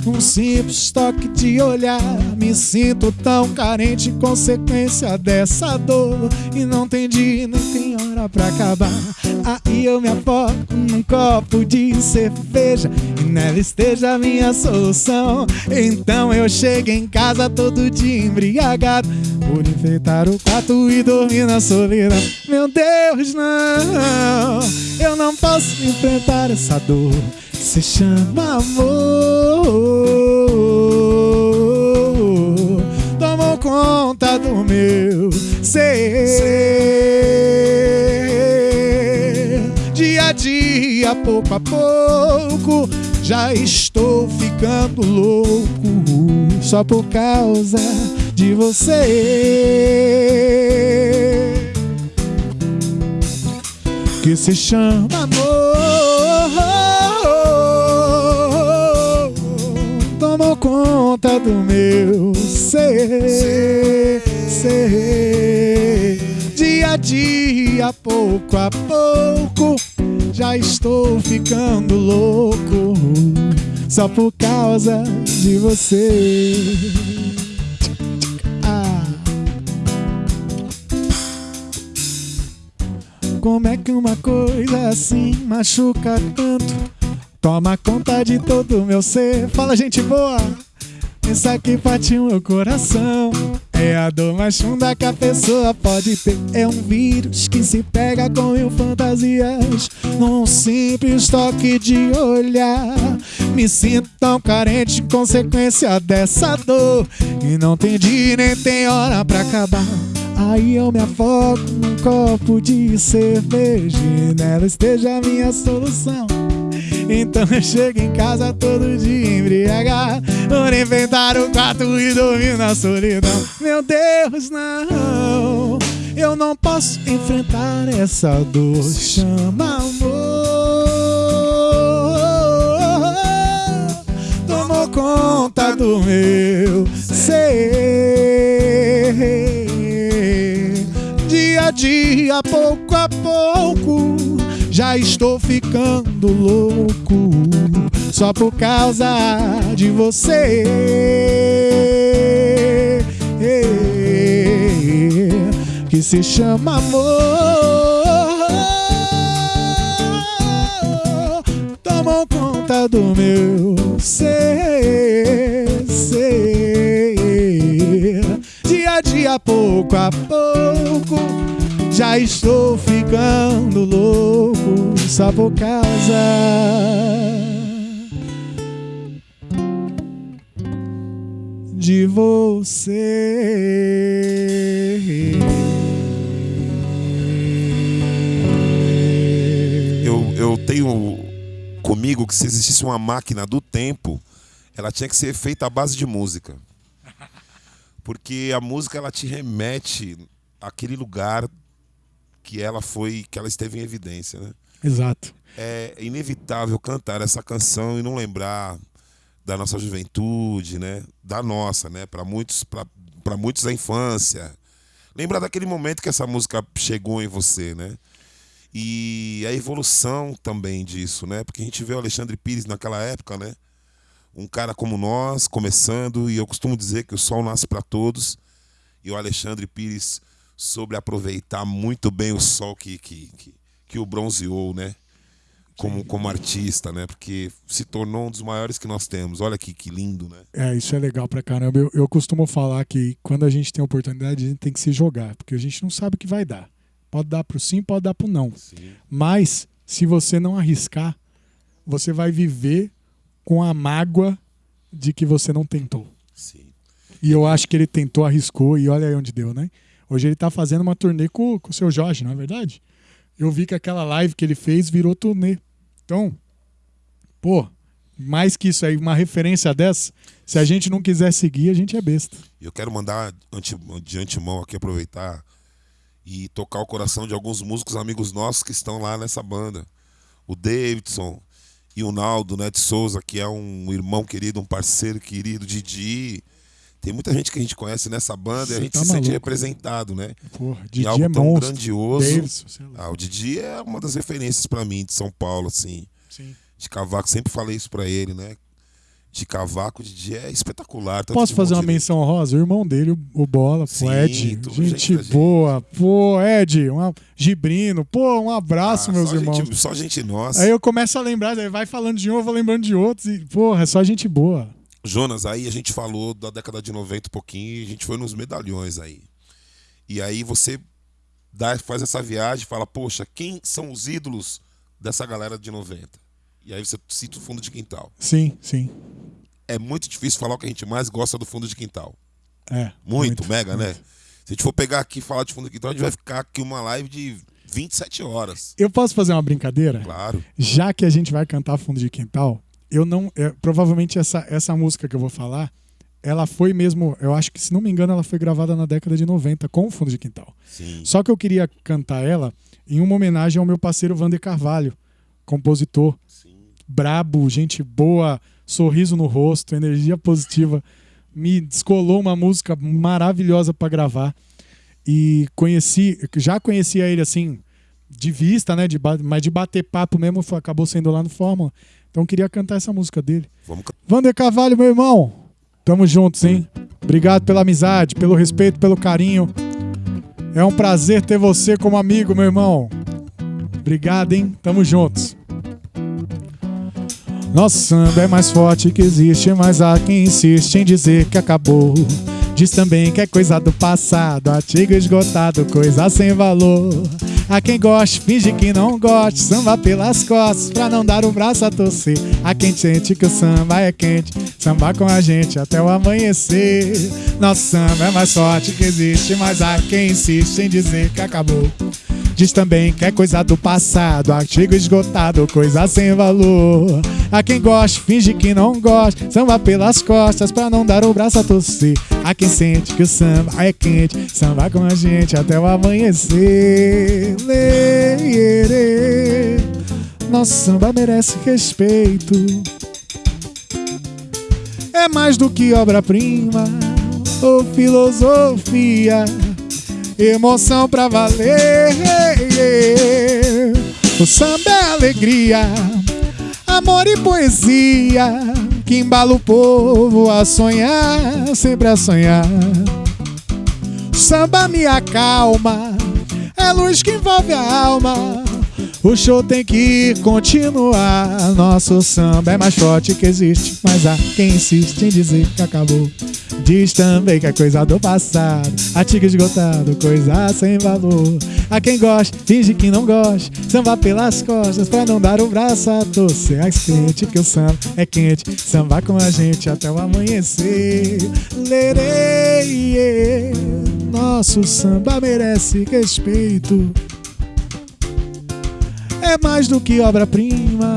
Um simples toque de olhar, me sinto tão carente, consequência dessa dor. E não tem dia, nem tem hora pra acabar. Aí eu me afogo num copo de cerveja e nela esteja a minha solução. Então eu chego em casa todo dia embriagado por enfeitar o quarto e dormir na solidão. Meu Deus, não, eu não posso enfrentar essa dor se chama amor. Tomou conta do meu ser. Dia a dia, pouco a pouco, já estou ficando louco só por causa de você. Que se chama amor. Conta do meu ser, ser. Dia a dia, pouco a pouco, já estou ficando louco só por causa de você. Ah. Como é que uma coisa assim machuca tanto? Toma conta de todo o meu ser. Fala, gente boa. Isso aqui parte o meu coração. É a dor mais funda que a pessoa pode ter. É um vírus que se pega com mil fantasias. Num simples toque de olhar. Me sinto tão carente, consequência dessa dor. E não tem dia nem tem hora pra acabar. Aí eu me afogo num copo de cerveja. E nela esteja a minha solução. Então eu chego em casa todo dia embriagado Por inventar o quarto e dormir na solidão. Meu Deus, não. Eu não posso enfrentar essa dor. Chama amor. Tomou conta do meu ser. Dia a dia, pouco a pouco já estou ficando louco só por causa de você. Que se chama amor. Tomou conta do meu ser, ser. Dia a dia, pouco a pouco já estou ficando louco só por causa de você. Eu, eu tenho comigo que se existisse uma máquina do tempo, ela tinha que ser feita à base de música. Porque a música ela te remete àquele lugar que ela foi, que ela esteve em evidência, né? Exato. É inevitável cantar essa canção e não lembrar da nossa juventude, né? Da nossa, né? Para muitos, para muitos a infância. Lembrar daquele momento que essa música chegou em você, né? E a evolução também disso, né? Porque a gente vê o Alexandre Pires naquela época, né? Um cara como nós, começando, e eu costumo dizer que o sol nasce para todos. E o Alexandre Pires sobre aproveitar muito bem o sol que, que, que, que o bronzeou, né? Como, como artista, né? Porque se tornou um dos maiores que nós temos. Olha que, que lindo, né? É, isso é legal pra caramba. Eu, eu costumo falar que quando a gente tem oportunidade, a gente tem que se jogar, porque a gente não sabe o que vai dar. Pode dar pro sim, pode dar pro não. Sim. Mas, se você não arriscar, você vai viver com a mágoa de que você não tentou. Sim. E eu acho que ele tentou, arriscou e olha aí onde deu, né? Hoje ele tá fazendo uma turnê com, com o seu Jorge, não é verdade? Eu vi que aquela live que ele fez virou turnê. Então, pô, mais que isso aí, uma referência dessa, se a gente não quiser seguir, a gente é besta. Eu quero mandar de antemão aqui aproveitar e tocar o coração de alguns músicos amigos nossos que estão lá nessa banda. O Davidson e o Naldo né, de Souza, que é um irmão querido, um parceiro querido, Didi. Tem muita gente que a gente conhece nessa banda Você e a gente tá se maluco. sente representado, né? Porra, Didi e algo é tão monstro. grandioso. Davidson, ah, o Didi é uma das referências para mim de São Paulo, assim. Sim. De cavaco, sempre falei isso para ele, né? de cavaco de é espetacular. Posso fazer uma menção honrosa? O irmão dele, o Bola, Sim, o Ed. Gente boa. Gente. Pô, Ed, um Gibrino. Pô, um abraço, ah, meus só irmãos. Gente, só gente nossa. Aí eu começo a lembrar, vai falando de um, eu vou lembrando de outros. E, porra, é só gente boa. Jonas, aí a gente falou da década de 90 um pouquinho a gente foi nos medalhões aí. E aí você dá, faz essa viagem e fala, poxa, quem são os ídolos dessa galera de 90? E aí você cita o fundo de quintal. Sim, sim. É muito difícil falar o que a gente mais gosta do fundo de quintal. É. Muito, muito mega, né? muito. né? Se a gente for pegar aqui e falar de fundo de quintal, a gente vai ficar aqui uma live de 27 horas. Eu posso fazer uma brincadeira? Claro. Já que a gente vai cantar fundo de quintal, eu não. É, provavelmente essa, essa música que eu vou falar, ela foi mesmo. Eu acho que, se não me engano, ela foi gravada na década de 90 com o fundo de quintal. Sim. Só que eu queria cantar ela em uma homenagem ao meu parceiro Vander Carvalho, compositor brabo, gente boa, sorriso no rosto, energia positiva. Me descolou uma música maravilhosa para gravar. E conheci, já conhecia ele assim, de vista, né? De, mas de bater papo mesmo acabou sendo lá no Fórmula. Então queria cantar essa música dele. Vamos... Vander Carvalho, meu irmão. Tamo juntos, hein? Obrigado pela amizade, pelo respeito, pelo carinho. É um prazer ter você como amigo, meu irmão. Obrigado, hein? Tamo juntos. Nosso samba é mais forte que existe, mas há quem insiste em dizer que acabou. Diz também que é coisa do passado, artigo esgotado, coisa sem valor. Há quem goste, finge que não goste, samba pelas costas pra não dar o braço a torcer. Há quem sente que o samba é quente, samba com a gente até o amanhecer. Nosso samba é mais forte que existe, mas há quem insiste em dizer que acabou. Diz também que é coisa do passado, artigo esgotado, coisa sem valor. A quem gosta, finge que não gosta, samba pelas costas pra não dar o braço a torcer. A quem sente que o samba é quente, samba com a gente até o amanhecer. Nosso samba merece respeito. É mais do que obra-prima ou filosofia emoção pra valer. O samba é alegria, amor e poesia que embala o povo a sonhar, sempre a sonhar. Samba me acalma, é luz que envolve a alma. O show tem que continuar. Nosso samba é mais forte que existe, mas há quem insiste em dizer que acabou. Diz também que é coisa do passado, artigo esgotado, coisa sem valor. A quem gosta, finge que não gosta, samba pelas costas pra não dar o braço a torcer. É quente que o samba é quente, samba com a gente até o amanhecer. Lerei, nosso samba merece respeito. É mais do que obra-prima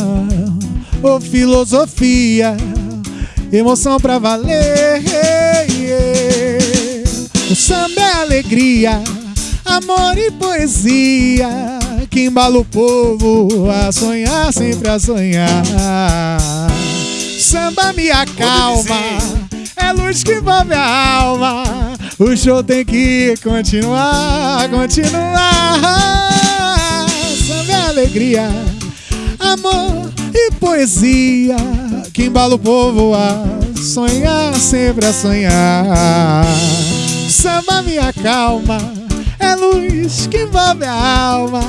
ou filosofia emoção pra valer. O samba é alegria, amor e poesia que embala o povo a sonhar, sempre a sonhar. Samba me acalma, é luz que envolve a alma. O show tem que continuar, continuar. É alegria, amor e poesia que embala o povo a sonhar, sempre a sonhar. Samba me acalma, é luz que envolve a alma.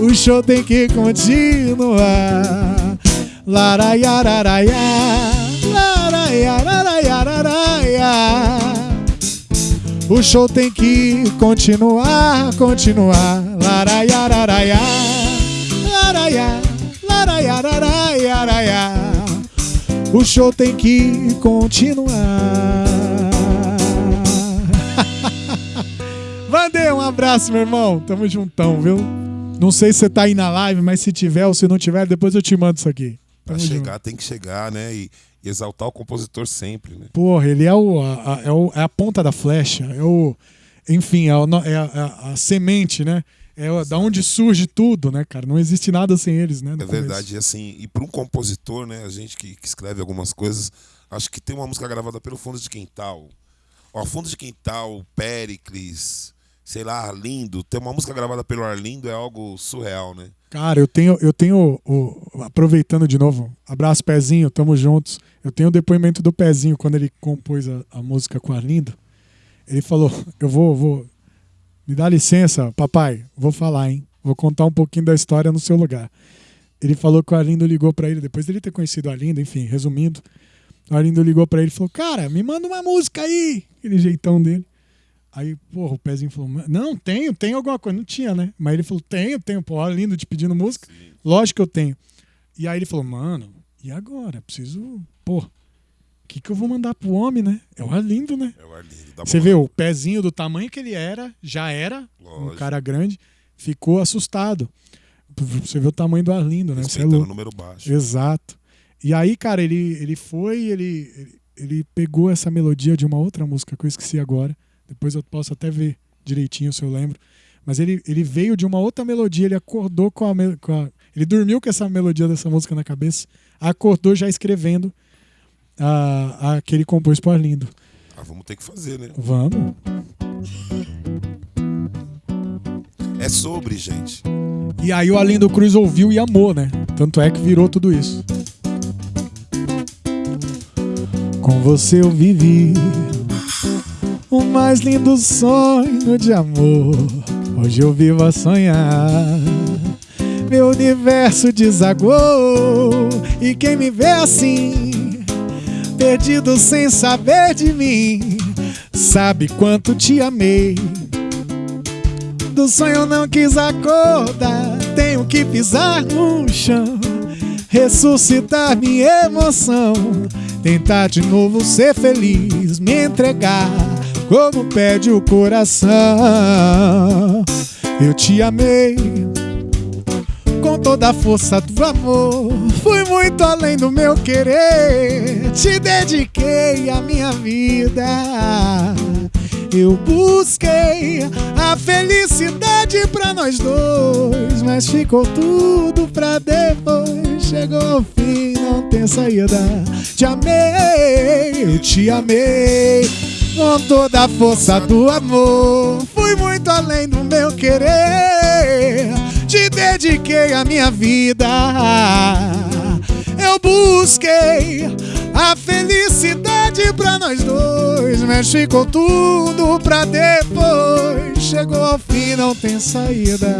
O show tem que continuar. Laraiararaia, laraiararaiararaia. O show tem que continuar, continuar laraiá, laraiá, laraiá, O show tem que continuar. [LAUGHS] Vandei, um abraço, meu irmão. Tamo juntão, viu? Não sei se você tá aí na live, mas se tiver ou se não tiver, depois eu te mando isso aqui. Pra chegar, tem que chegar, né? E, e, exaltar o compositor sempre, né? Porra, ele é, o, a, a, é, o, é a ponta da flecha, é o. Enfim, é, o, é a, é a, a semente, né? É da onde surge tudo, né, cara? Não existe nada sem eles, né? É verdade, e assim, e para um compositor, né, a gente que, que, escreve algumas coisas, acho que tem uma música gravada pelo Fundo de Quintal. Ó, Fundo de Quintal, Pericles, sei lá, Arlindo, ter uma música gravada pelo Arlindo é algo surreal, né? Cara, eu tenho, eu tenho, o, aproveitando de novo, abraço Pezinho, tamo juntos. Eu tenho o depoimento do Pezinho quando ele compôs a, a música com o Arlindo. Ele falou: [LAUGHS] Eu vou, vou, me dá licença, papai, vou falar, hein? Vou contar um pouquinho da história no seu lugar. Ele falou que o Arlindo ligou para ele, depois dele ter conhecido o Arlindo, enfim, resumindo. O Arlindo ligou para ele e falou: Cara, me manda uma música aí. Aquele jeitão dele. Aí, porra, o pezinho falou: Não, tenho, tenho alguma coisa. Não tinha, né? Mas ele falou: Tenho, tenho. Pô, Arlindo te pedindo música. Sim. Lógico que eu tenho. E aí ele falou: Mano, e agora? Preciso. O que, que eu vou mandar pro homem, né? É o Arlindo, né? É o Arlindo. Você vê o pezinho do tamanho que ele era, já era, Lógico. um cara grande, ficou assustado. Você vê o tamanho do Arlindo, né? Você é louco. número baixo. Exato. E aí, cara, ele, ele foi, ele, ele, ele pegou essa melodia de uma outra música que eu esqueci agora. Depois eu posso até ver direitinho se eu lembro. Mas ele, ele veio de uma outra melodia, ele acordou com a, com a, Ele dormiu com essa melodia dessa música na cabeça, acordou já escrevendo a, a que ele compôs pro Arlindo. Ah, vamos ter que fazer, né? Vamos. É sobre, gente. E aí o Arlindo Cruz ouviu e amou, né? Tanto é que virou tudo isso. Com você eu vivi o mais lindo sonho de amor. Hoje eu vivo a sonhar. Meu universo desagou e quem me vê assim perdido sem saber de mim. Sabe quanto te amei. Do sonho não quis acordar, tenho que pisar no chão, ressuscitar minha emoção, tentar de novo ser feliz, me entregar como pede o coração. Eu te amei toda a força do amor. Fui muito além do meu querer, te dediquei a minha vida. Eu busquei a felicidade pra nós dois, mas ficou tudo pra depois. Chegou o fim, não tem saída. Te amei, eu te amei com toda a força do amor. Fui muito além do meu querer te dediquei a minha vida. Eu busquei a felicidade pra nós dois, mas ficou tudo pra depois. Chegou ao fim, não tem saída.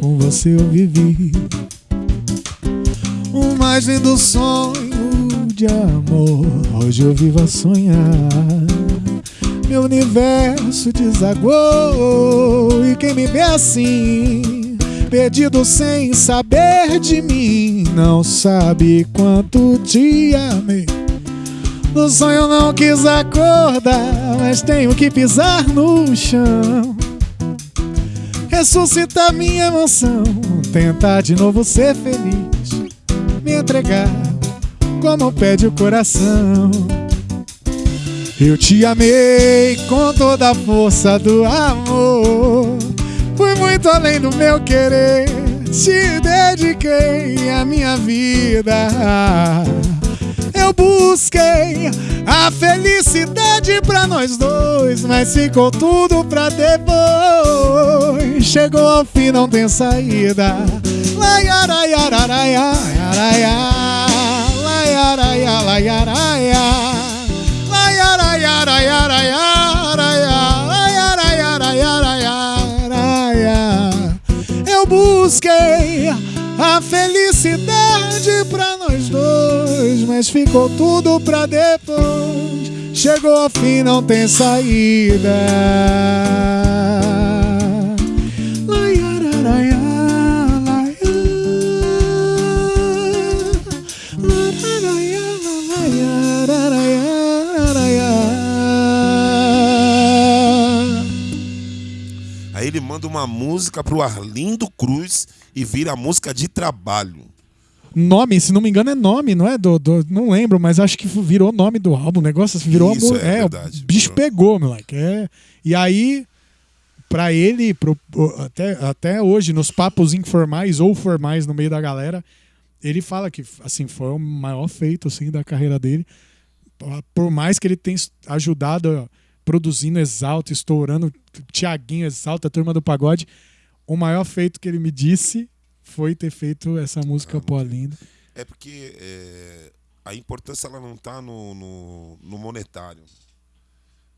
Com você eu vivi mais lindo sonho de amor. Hoje eu vivo a sonhar. Meu universo desagou. E quem me vê assim, perdido sem saber de mim, não sabe quanto te amei. No sonho não quis acordar, mas tenho que pisar no chão. Ressuscitar minha emoção, tentar de novo ser feliz me entregar como pede o coração. Eu te amei com toda a força do amor. Fui muito além do meu querer. Te dediquei a minha vida. Eu busquei a felicidade pra nós dois, mas ficou tudo pra depois. Chegou ao fim, não tem saída. Eu busquei a felicidade pra nós dois, mas ficou tudo pra depois. Chegou ao fim, não tem saída. Ele manda uma música pro Arlindo Cruz e vira música de trabalho. Nome, se não me engano, é nome, não é? Do, do- não lembro, mas acho que virou nome do álbum. O negócio assim, virou Isso, amor. é É, verdade. o bicho pegou, moleque. É. E aí, pra ele, pro- até, até hoje, nos papos informais ou formais no meio da galera, ele fala que assim, foi o maior feito assim, da carreira dele. Por mais que ele tenha ajudado produzindo Exalta, estourando Tiaguinho Exalta, a Turma do Pagode, o maior feito que ele me disse foi ter feito essa música Pó Lindo. É porque é, a importância ela não está no, no, no monetário.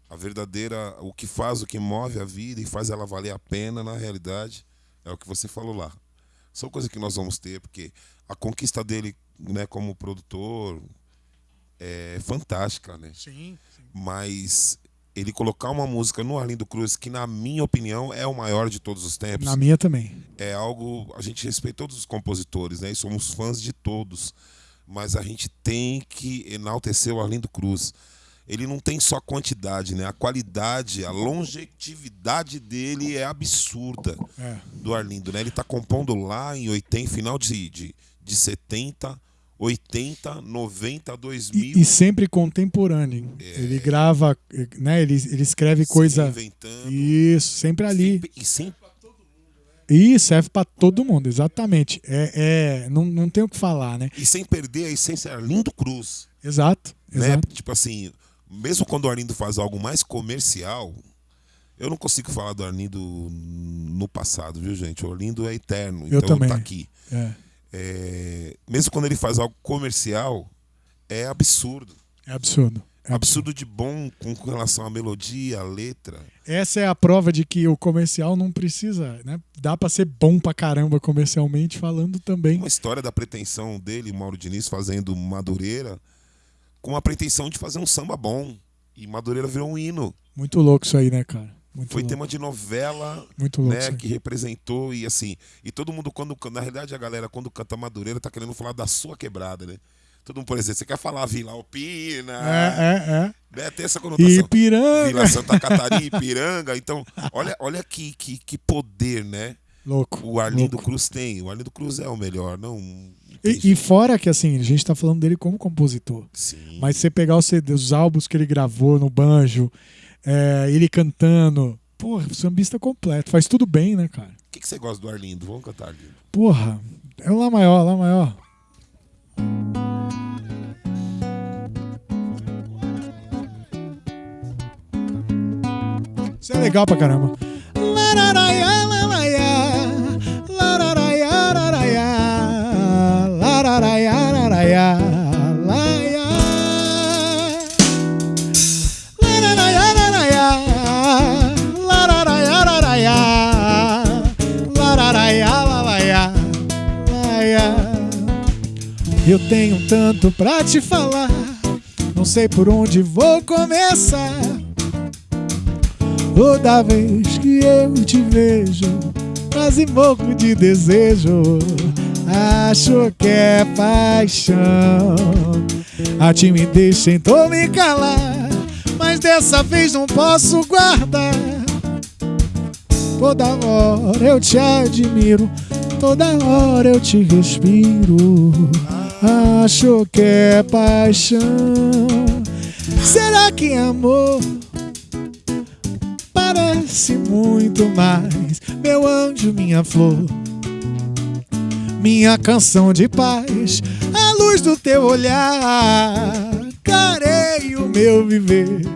A verdadeira, o que faz, o que move a vida e faz ela valer a pena, na realidade, é o que você falou lá. São coisas que nós vamos ter, porque a conquista dele né, como produtor é fantástica, né? Sim. Mas ele colocar uma música no Arlindo Cruz, que na minha opinião é o maior de todos os tempos, Na minha também. é algo. A gente respeita todos os compositores, né? E somos fãs de todos. Mas a gente tem que enaltecer o Arlindo Cruz. Ele não tem só quantidade, né? A qualidade, a longevidade dele é absurda É. do Arlindo, né? Ele tá compondo lá em 80, final de, de, de 70, 80, 90, 2000. E, e sempre contemporâneo. Ele grava, né? Ele, ele escreve se coisa. reinventando. Isso, sempre ali. Sempre- E sempre E serve pra todo mundo, exatamente. É, é, não, não tem o que falar, né? e sem perder a essência Arlindo Cruz. Exato, né? exato. Tipo assim, mesmo quando o Arlindo faz algo mais comercial, eu não consigo falar do Arlindo no passado, viu, gente? O Arlindo é eterno, Eu então também. tá aqui. É, É, mesmo quando ele faz algo comercial, é absurdo. é absurdo. É Absurdo de bom com, relação à melodia, à letra. Essa é a prova de que o comercial não precisa, né? Dá pra ser bom pra caramba comercialmente falando também. Uma história da pretensão dele, Mauro Diniz, fazendo Madureira, com a pretensão de fazer um samba bom. E Madureira virou um hino. Muito louco isso aí, né, cara? Muito Foi louco. tema de novela Muito louco. né, que representou e assim, e todo mundo quando na realidade a galera quando canta Madureira tá querendo falar da sua quebrada, né? Todo mundo, por exemplo, você quer falar Vila Alpina, É, é, né? Tem essa é. conotação. Ipiranga. Vila Santa Catarina, Ipiranga, então, olha, olha que, que, que poder, né? Louco. O Arlindo louco. Cruz tem. O Arlindo Cruz é o melhor, não. não E, e fora que, assim, a gente tá falando dele como compositor. Sim. Mas você pegar os, CD, os álbuns que ele gravou no banjo, é, ele cantando. Porra, sambista completo. Faz tudo bem, né, cara? O que, que você gosta do Arlindo? Vamos cantar, Arlindo. Porra, é o Lá Maior, Lá Maior. Isso é legal pra caramba. Lararaia, lararaia, lararaia, lararaia, Eu tenho tanto pra te falar, não sei por onde vou começar. Toda vez que eu te vejo, quase morro de desejo. Acho que é paixão. A timidez tentou me calar, mas dessa vez não posso guardar. Toda hora eu te admiro, toda hora eu te respiro. Acho que é paixão. Será que amor? Parece muito mais, meu anjo, minha flor. Minha canção de paz, a luz do teu olhar, clarei o meu viver.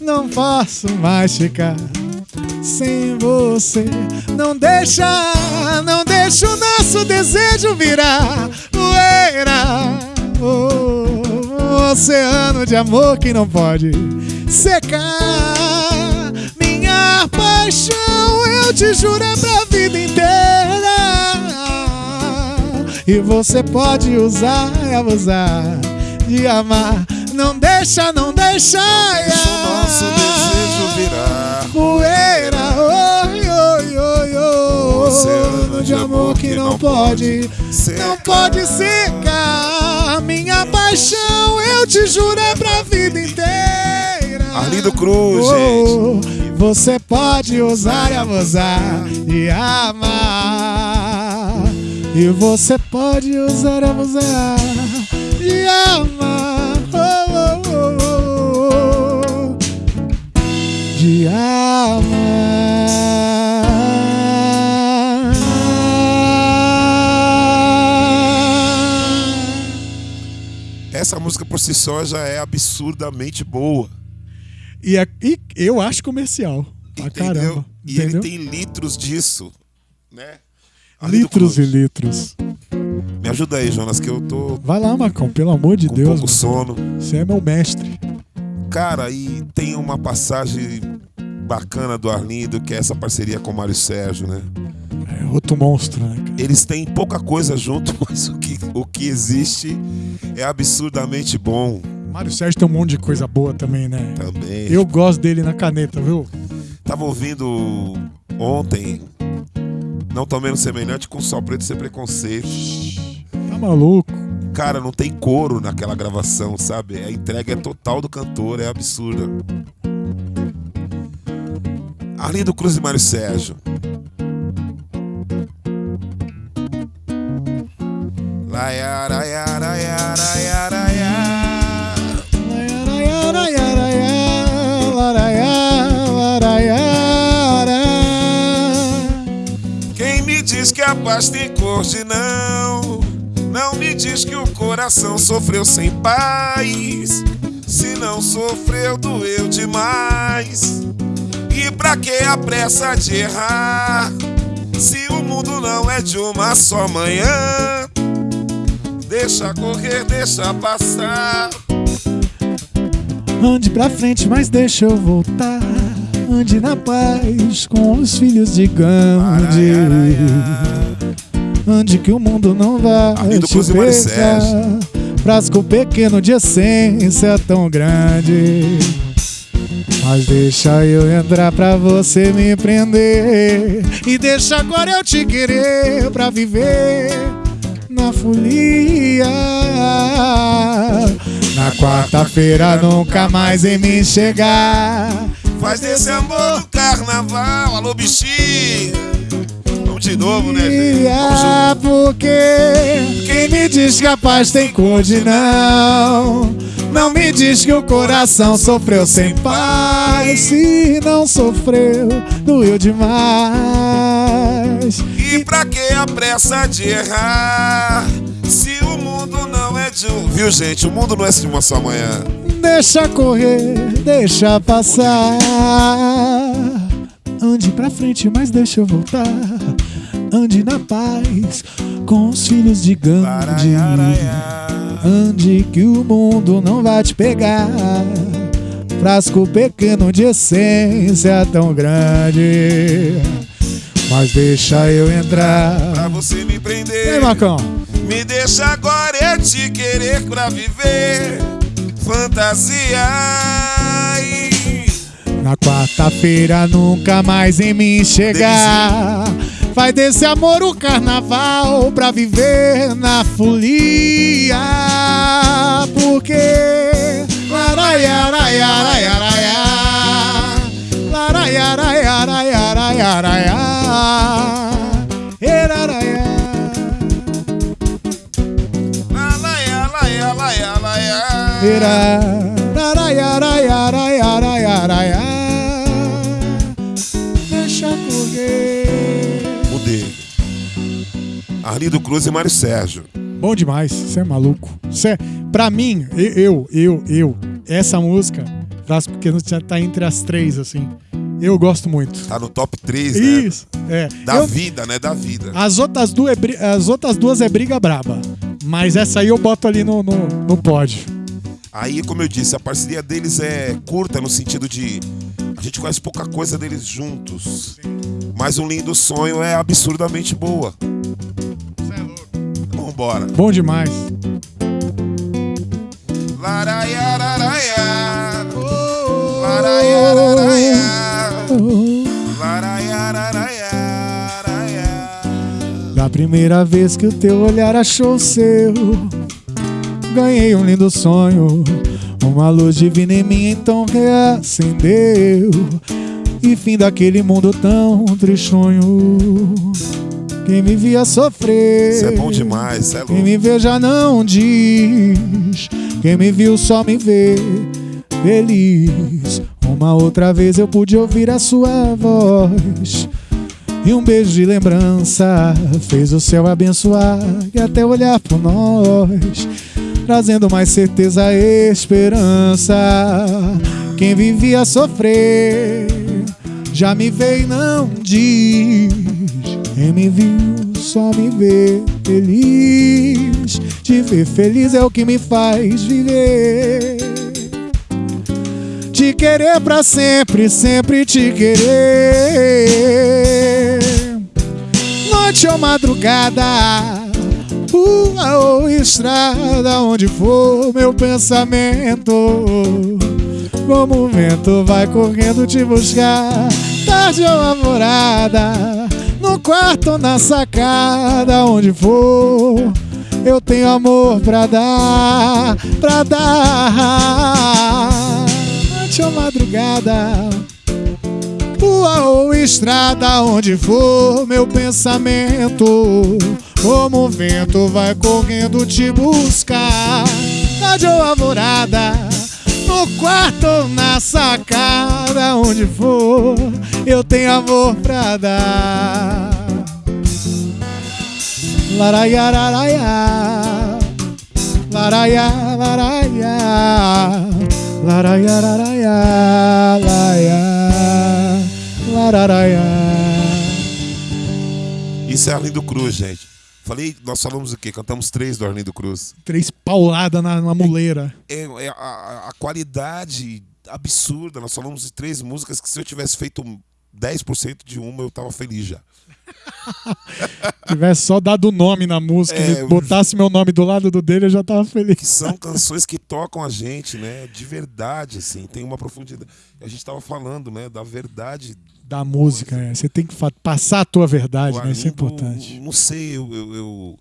Não posso mais ficar sem você. Não deixa, não deixa o nosso desejo virar poeira. Oh, oceano de amor que não pode secar. Minha paixão, eu te juro, é pra vida inteira. E você pode usar e abusar de amar. Não deixa, não deixa. Deixa o nosso desejo virar. Poeira, oi. Oceano de amor que não pode não pode secar. Minha paixão, eu te juro, é pra vida inteira. Arlindo Cruz, Oh, gente. Você pode usar e abusar e amar. E você pode usar e abusar e amar. Oh, oh, oh, oh. De amar. Essa música por si só já é absurdamente boa. E, é- e eu acho comercial. Pra Entendeu? caramba. E entendeu? ele tem litros disso, né? Ali litros e litros. Me ajuda aí, Jonas, que eu tô Vai lá, Marcão, pelo amor de com Deus. pouco mano. sono. Você é meu mestre. Cara, e tem uma passagem bacana do Arlindo, que é essa parceria com o Mário Sérgio, né? É outro monstro, né, cara? Eles têm pouca coisa junto, [LAUGHS] mas o que, o que existe é absurdamente bom Mário Sérgio tem um monte de coisa boa também, né? também. Eu gosto dele na caneta, viu? Tava ouvindo ontem, não tão menos semelhante com Sol Preto Sem Preconceito. Tá maluco? Cara, não tem coro naquela gravação, sabe? A entrega é total do cantor, é absurda. Arlindo Cruz e Mário Sérgio. Quem me diz que a paz tem cor de não? Não me diz que o coração sofreu sem paz. Se não sofreu, doeu demais. E pra que a pressa de errar? Se o mundo não é de uma só manhã, deixa correr, deixa passar. Ande pra frente, mas deixa eu voltar. Ande na paz com os filhos de Gandhi. Ande que o mundo não vai te. Sérgio. Frasco pequeno de essência tão grande. Mas deixa eu entrar pra você me prender. E deixa agora eu te querer pra viver na folia. Na quarta-feira nunca mais em mim chegar. Faz desse amor do carnaval, alô bichinho. Vamos de novo, né? Vamos porque quem me diz que a paz tem cor de não Não me diz que o coração sofreu sem paz Se não sofreu, doeu demais E pra que a pressa de errar? Se o mundo não é de um. Viu, gente? O mundo não é de uma só manhã. Deixa correr, deixa passar Ande pra frente, mas deixa eu voltar Ande na paz com os filhos de Gandhi Laraiaraiá. Ande que o mundo não vai te pegar. Frasco pequeno de essência tão grande. Mas deixa eu entrar. Pra você me prender. Marcão? Me deixa agora eu te querer pra viver. Fantasia. Ai. Na quarta-feira nunca mais em mim chegar. Vai desse amor o carnaval pra viver na folia. Porque. Era. Arlindo Cruz e Mário Sérgio. Bom demais, você é maluco. Cê, é, pra mim, eu, eu, eu, essa música, Frasco Pequeno já tá entre as três, assim. Eu gosto muito. Tá no top 3, né? Isso, é. Da Eu- vida, né? Da vida. as, outras duas é, as outras duas é briga braba. Mas essa aí eu boto ali no, no, no pódio. Aí, como eu disse, a parceria deles é curta no sentido de a gente conhece pouca coisa deles juntos. Mas um lindo sonho é absurdamente boa. Bom demais. Laraiararaia. Laraiararaia. Laraiararaia. Da primeira vez que o teu olhar achou o seu, ganhei um lindo sonho. Uma luz divina em mim então reacendeu. e fim daquele mundo tão tristonho. Quem me via sofrer. Isso é bom demais, isso é Quem louco. me vê já não diz. Quem me viu só me vê feliz. Uma outra vez eu pude ouvir a sua voz. E um beijo de lembrança fez o céu abençoar e até olhar por nós, trazendo mais certeza e esperança. Quem vivia sofrer já me vê e não diz. Quem me viu só me vê feliz. Te ver feliz é o que me faz viver. Te querer pra sempre, sempre te querer. Noite ou madrugada, rua ou estrada, onde for meu pensamento. Como o vento vai correndo te buscar, tarde ou alvorada, no quarto na sacada, onde for. Eu tenho amor pra dar, pra dar. Noite ou madrugada, rua ou estrada, onde for meu pensamento. Como o vento vai correndo te buscar, tarde ou alvorada, no quarto ou na sacada, onde for, eu tenho amor pra dar. Laraia, laraia, laraia, laraia, laraia, lararaia. Isso é Arlindo Cruz, gente. Falei, nós falamos o quê? Cantamos três do Arlindo Cruz. Três pauladas na, na muleira. É, é a- a, a qualidade absurda. Nós falamos de três músicas que se eu tivesse feito 10% de uma, eu tava feliz já. [LAUGHS] Tivesse só dado o nome na música, É, botasse meu nome do lado do dele, eu já tava Que feliz. são canções que tocam a gente, né? De verdade, assim. Tem uma profundidade. A gente tava falando, né? Da verdade. Da música, é. Você tem que passar a tua verdade, né? Isso é importante. Não sei, eu, eu, eu-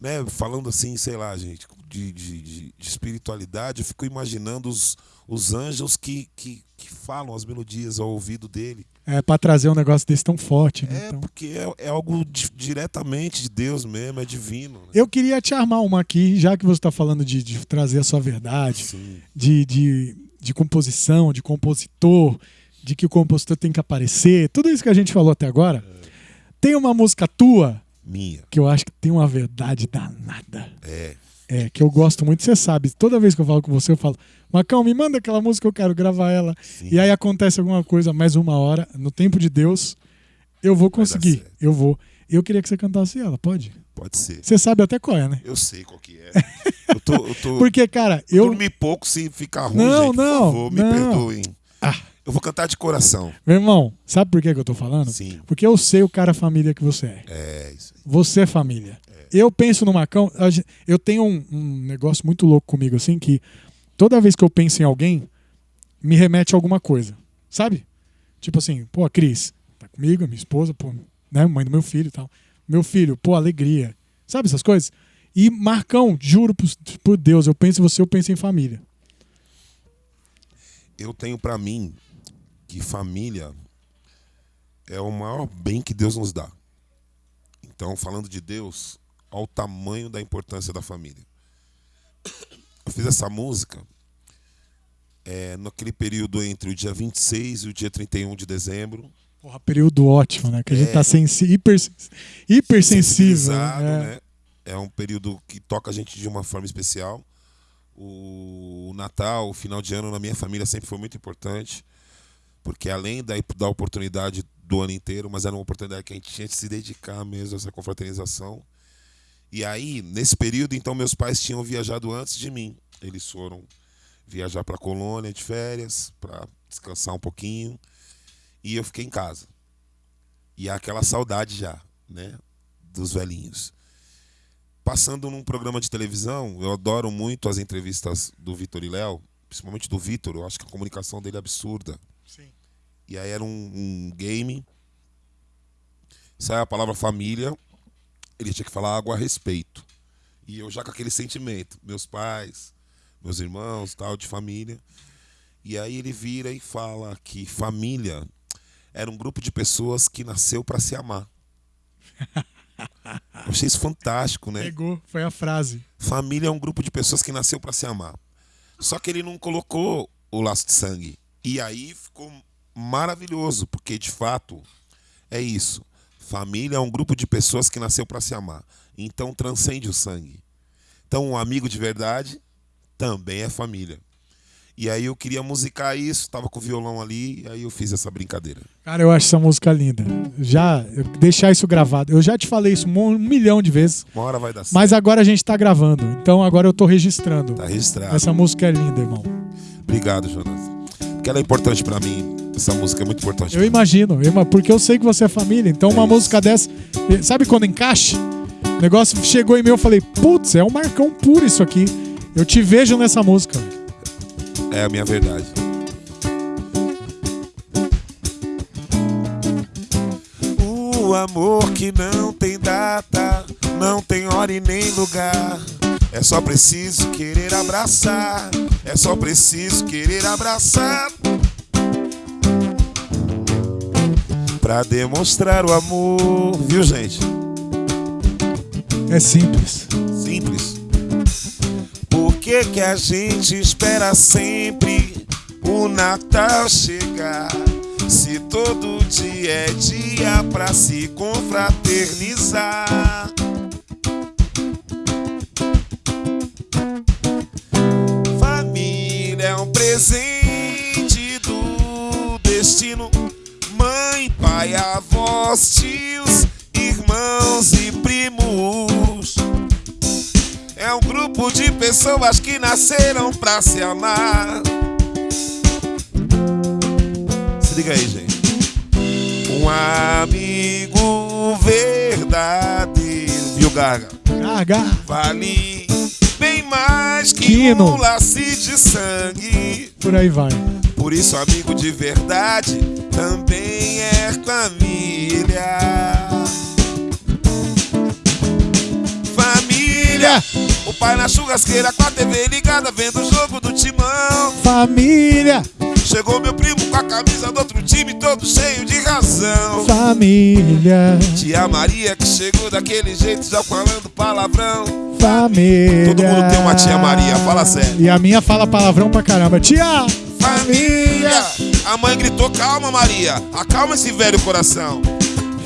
né, falando assim, sei lá, gente, de, de, de- de espiritualidade, eu fico imaginando os, os anjos que, que, que falam as melodias ao ouvido dele. É, pra trazer um negócio desse tão forte, né? É, Então- porque é, é algo di- diretamente de Deus mesmo, é divino. Né? Eu queria te armar uma aqui, já que você está falando de, de trazer a sua verdade, Sim. de, de, de composição, de compositor, de que o compositor tem que aparecer, tudo isso que a gente falou até agora. Tem uma música tua Minha. que eu acho que tem uma verdade danada. É. É, que eu gosto muito, você sabe. Toda vez que eu falo com você, eu falo, Macão, me manda aquela música, eu quero gravar ela. Sim. E aí acontece alguma coisa, mais uma hora, no tempo de Deus, eu vou conseguir. Eu vou. Eu queria que você cantasse ela, pode? Pode ser. Você sabe até qual é, né? Eu sei qual que é. [LAUGHS] Eu tô. Eu tô Porque, cara, eu. Dormi pouco se ficar ruim, Não, gente, não, por favor, me não. perdoem. Ah. Eu vou cantar de coração. Meu irmão, sabe por que, que eu tô falando? Sim. Porque eu sei o cara família que você é. É isso aí. Você é família. Eu penso no Macão, eu tenho um, um negócio muito louco comigo, assim, que toda vez que eu penso em alguém, me remete a alguma coisa. Sabe? Tipo assim, pô, a Cris, tá comigo, a minha esposa, pô, né? Mãe do meu filho e tal. Meu filho, pô, alegria. Sabe essas coisas? E Marcão, juro por, por Deus, eu penso em você, eu penso em família. Eu tenho pra mim que família é o maior bem que Deus nos dá. Então, falando de Deus, ao tamanho da importância da família. Eu fiz essa música é, naquele período entre o dia 26 e o dia 31 de dezembro. Porra, período ótimo, né? Que a gente É. tá sensi hiper, hipersensível. né? né? É um período que toca a gente de uma forma especial. O Natal, o final de ano na minha família sempre foi muito importante, porque além da, da oportunidade do ano inteiro, mas era uma oportunidade que a gente tinha de se dedicar mesmo a essa confraternização. E aí, nesse período, então, meus pais tinham viajado antes de mim. Eles foram viajar para Colônia de férias, para descansar um pouquinho, e eu fiquei em casa. E aquela saudade já, né, dos velhinhos. Passando num programa de televisão, eu adoro muito as entrevistas do Vitor e Léo, principalmente do Vitor, eu acho que a comunicação dele é absurda. Sim. E aí era um, um game, sai a palavra família, ele tinha que falar algo a respeito. E eu já com aquele sentimento, meus pais, meus irmãos, tal, de família. E aí ele vira e fala que família era um grupo de pessoas que nasceu para se amar. [LAUGHS] Eu achei isso fantástico, né? Pegou, foi a frase. Família é um grupo de pessoas que nasceu para se amar. Só que ele não colocou o laço de sangue. E aí ficou maravilhoso, porque de fato é isso. Família é um grupo de pessoas que nasceu para se amar. Então transcende o sangue. Então um amigo de verdade também é família. E aí eu queria musicar isso, tava com o violão ali, e aí eu fiz essa brincadeira. Cara, eu acho essa música linda. Já deixar isso gravado. Eu já te falei isso um milhão de vezes. Uma hora vai dar certo. Mas agora a gente tá gravando. Então agora eu tô registrando. Tá registrado. Essa música é linda, irmão. Obrigado, Jonas. Porque ela é importante para mim. Essa música é muito importante. Eu imagino, porque eu sei que você é família. Então uma é música dessa, sabe quando encaixa? O negócio chegou em mim, eu falei, putz, é um Marcão puro isso aqui. Eu te vejo nessa música. É a minha verdade. O amor que não tem data, não tem hora e nem lugar. É só preciso querer abraçar. É só preciso querer abraçar. Pra demonstrar o amor, viu, gente? É simples. Simples que que a gente espera sempre o Natal chegar? Se todo dia é dia pra se confraternizar. Presente do destino. Mãe, pai, avós, tios, irmãos e primos é um grupo de pessoas que nasceram pra se amar. Se liga aí, gente. Um amigo verdadeiro, viu, Gaga? Gaga. Vale bem mais que Quino. um laço de sangue. Por aí vai. Por isso, amigo de verdade também é família. Família. O pai na churrasqueira com a TV ligada, vendo o jogo do timão. Família. Chegou meu primo com a camisa do outro time, todo cheio de razão. Família. Tia Maria que chegou daquele jeito, já falando palavrão. Família. Todo mundo tem uma tia Maria, fala sério. E a minha fala palavrão pra caramba. Tia! Família. A mãe gritou: calma, Maria, acalma esse velho coração.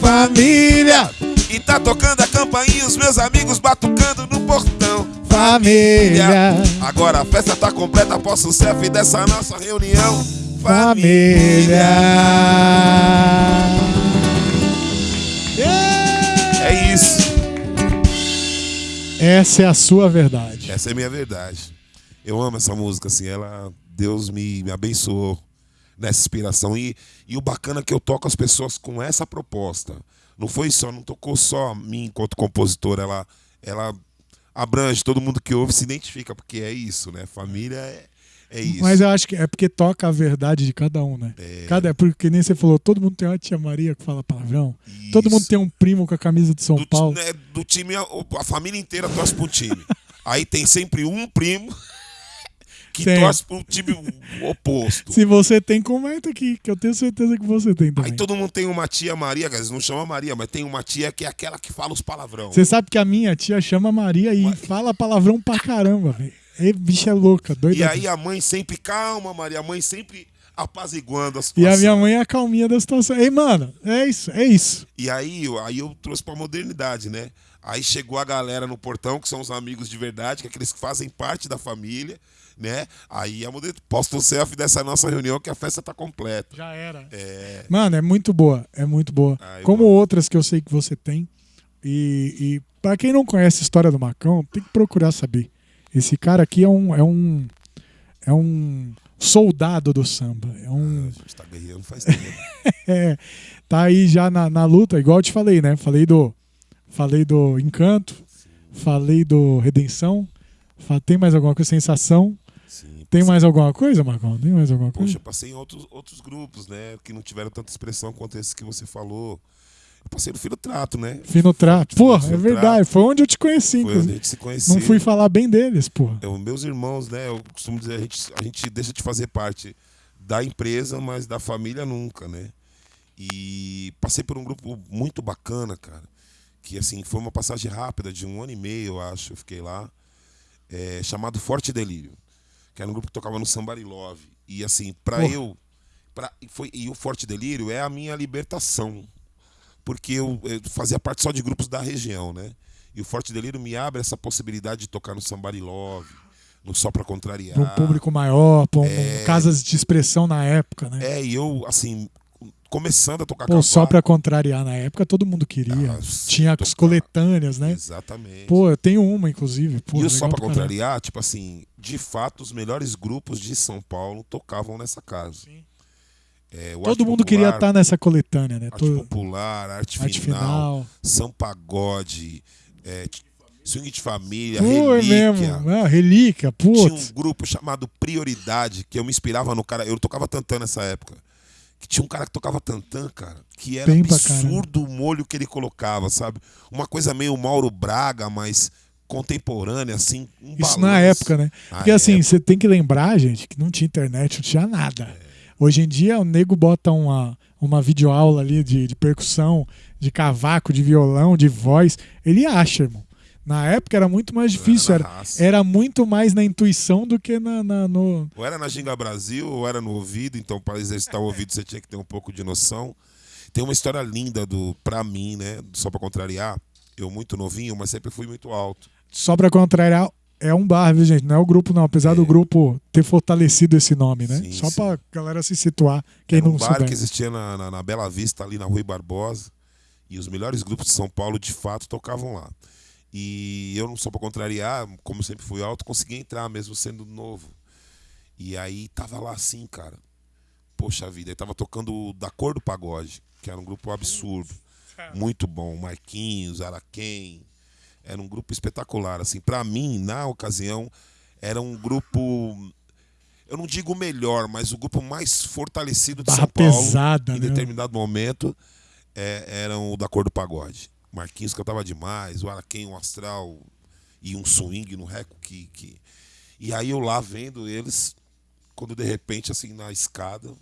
Família. E tá tocando a campainha, os meus amigos batucando no portão. Família. Agora a festa tá completa, posso selfie dessa nossa reunião. Família. É isso. Essa é a sua verdade. Essa é a minha verdade. Eu amo essa música, assim, ela. Deus me, me abençoou nessa inspiração. E, e o bacana é que eu toco as pessoas com essa proposta. Não foi só, não tocou só a mim enquanto compositor, ela, ela abrange, todo mundo que ouve se identifica, porque é isso, né? Família é, é isso. Mas eu acho que é porque toca a verdade de cada um, né? É. Cada, porque nem você falou, todo mundo tem uma tia Maria que fala palavrão. Isso. Todo mundo tem um primo com a camisa de São do, Paulo. Né, do time, a, a família inteira torce pro time. [LAUGHS] Aí tem sempre um primo que tem. torce pro time oposto. Se você tem, comenta aqui, que eu tenho certeza que você tem também. Aí todo mundo tem uma tia Maria, que não chama Maria, mas tem uma tia que é aquela que fala os palavrão. Você sabe que a minha tia chama Maria e fala palavrão pra caramba, velho. Bicha é louca, doida. E aí a mãe sempre, calma, Maria, a mãe sempre apaziguando a situação. E a minha mãe é a calminha da situação. Ei, mano, é isso, é isso. E aí, aí eu trouxe pra modernidade, né? Aí chegou a galera no portão, que são os amigos de verdade, que é aqueles que fazem parte da família né? Aí a modelo posta um selfie dessa nossa reunião que a festa tá completa. Já era. É... Mano, é muito boa, é muito boa. Ai, Como mano. outras que eu sei que você tem. E, e para quem não conhece a história do Macão, tem que procurar saber. Esse cara aqui é um é um é um soldado do samba. É um. Ah, a gente tá guerreando faz tempo. [LAUGHS] é, tá aí já na, na luta, igual eu te falei, né? Falei do falei do Encanto, falei do Redenção. Tem mais alguma coisa? Sensação. Tem mais alguma coisa, Marcão? Tem mais alguma coisa? Poxa, eu passei em outros, outros grupos, né? Que não tiveram tanta expressão quanto esse que você falou. Eu passei no Fino Trato, né? Fino Trato. Porra, é verdade. Foi onde eu te conheci, Foi onde a gente se conheceu. Não fui falar bem deles, porra. Eu, meus irmãos, né? Eu costumo dizer, a gente, a gente deixa de fazer parte da empresa, mas da família nunca, né? E passei por um grupo muito bacana, cara. Que assim, foi uma passagem rápida de um ano e meio, eu acho, eu fiquei lá. É, chamado Forte Delírio. Que era um grupo que tocava no Somebody Love. E assim, pra Porra. eu. Pra, e foi, e o Forte Delírio é a minha libertação. Porque eu, eu fazia parte só de grupos da região, né? E o Forte Delírio me abre essa possibilidade de tocar no Somebody Love, no Só Pra Contrariar. Pra um público maior, pra um, É. casas de expressão na época, né? É, e eu, assim, começando a tocar Pô, só cavaco- pra contrariar na época todo mundo queria. Ah, Tinha tocar. as coletâneas, né? Exatamente. Pô, eu tenho uma, inclusive. Pô, e Só Pra. Contrariar, tipo assim, de fato, os melhores grupos de São Paulo tocavam nessa casa. Sim. É, Todo mundo queria Popular, estar nessa coletânea, né? Arte Todo... Popular, Arte, Arte Final, final. São Pagode, é, Swing de Família, Pô, é Relíquia. mesmo. Ah, relíquia, Tinha putz. um grupo chamado Prioridade, que eu me inspirava no cara. Eu tocava tantã nessa época. Que tinha um cara que tocava tantã, cara, que era Bem absurdo o molho que ele colocava, sabe? Uma coisa meio Mauro Braga, mas contemporânea, assim. Um Isso na época, né? Na Porque assim, época. você tem que lembrar, gente, que não tinha internet, não tinha nada. Hoje em dia, o nego bota uma, uma videoaula ali de, de percussão, de cavaco, de violão, de voz. Ele acha, irmão. Na época era muito mais difícil, Era era, era muito mais na intuição do que na, na- no. Ou era na Ginga Brasil, ou era no ouvido, então para exercitar o ouvido você tinha que ter um pouco de noção. Tem uma história linda do pra mim, né? Só pra contrariar. Eu muito novinho, mas sempre fui muito alto. Só pra contrariar, é um bar, viu, gente? Não é o grupo, não. Apesar do grupo ter fortalecido esse nome, né? Sim, Só sim. pra galera se situar, quem Era um não bar souber. que existia na, na, na Bela Vista, ali na Rui Barbosa. E os melhores grupos de São Paulo, de fato, tocavam lá. E eu, não só pra contrariar, como sempre fui alto, consegui entrar, mesmo sendo novo. E aí tava lá assim, cara. Poxa vida, aí tava tocando o Da Cor do Pagode, que era um grupo absurdo. Muito bom. Marquinhos, Araquém. Era um grupo espetacular. Assim, para mim, na ocasião, era um grupo. Eu não digo o melhor, mas o grupo mais fortalecido de Barra São Paulo. pesada, em né? determinado momento, é, eram o da cor do pagode. Marquinhos cantava demais, o Araquém, o Astral e um swing no reco que, que. E aí eu lá vendo eles, quando de repente, assim, na escada,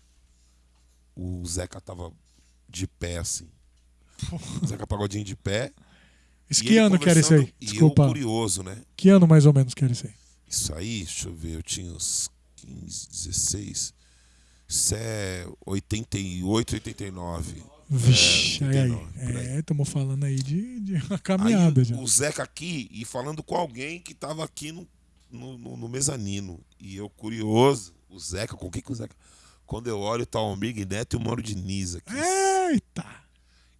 o Zeca tava de pé, assim. O Zeca Pagodinho de pé. E que ano que era isso aí? conversando, E eu Desculpa. curioso, né? Que ano mais ou menos que era isso aí? Isso aí, deixa eu ver, eu tinha uns 15, 16. Isso é 88, 89. Vixe, É, aí, aí. 89, por aí. É, estamos falando aí de, de [LAUGHS] uma Aí caminhada o- já. o Zeca aqui e falando com alguém que tava aqui no, no, no- no mezanino. E eu curioso, o Zeca, com quem que o Zeca? Quando eu olho, tá o Almir Neto e o Mauro Diniz aqui. Eita!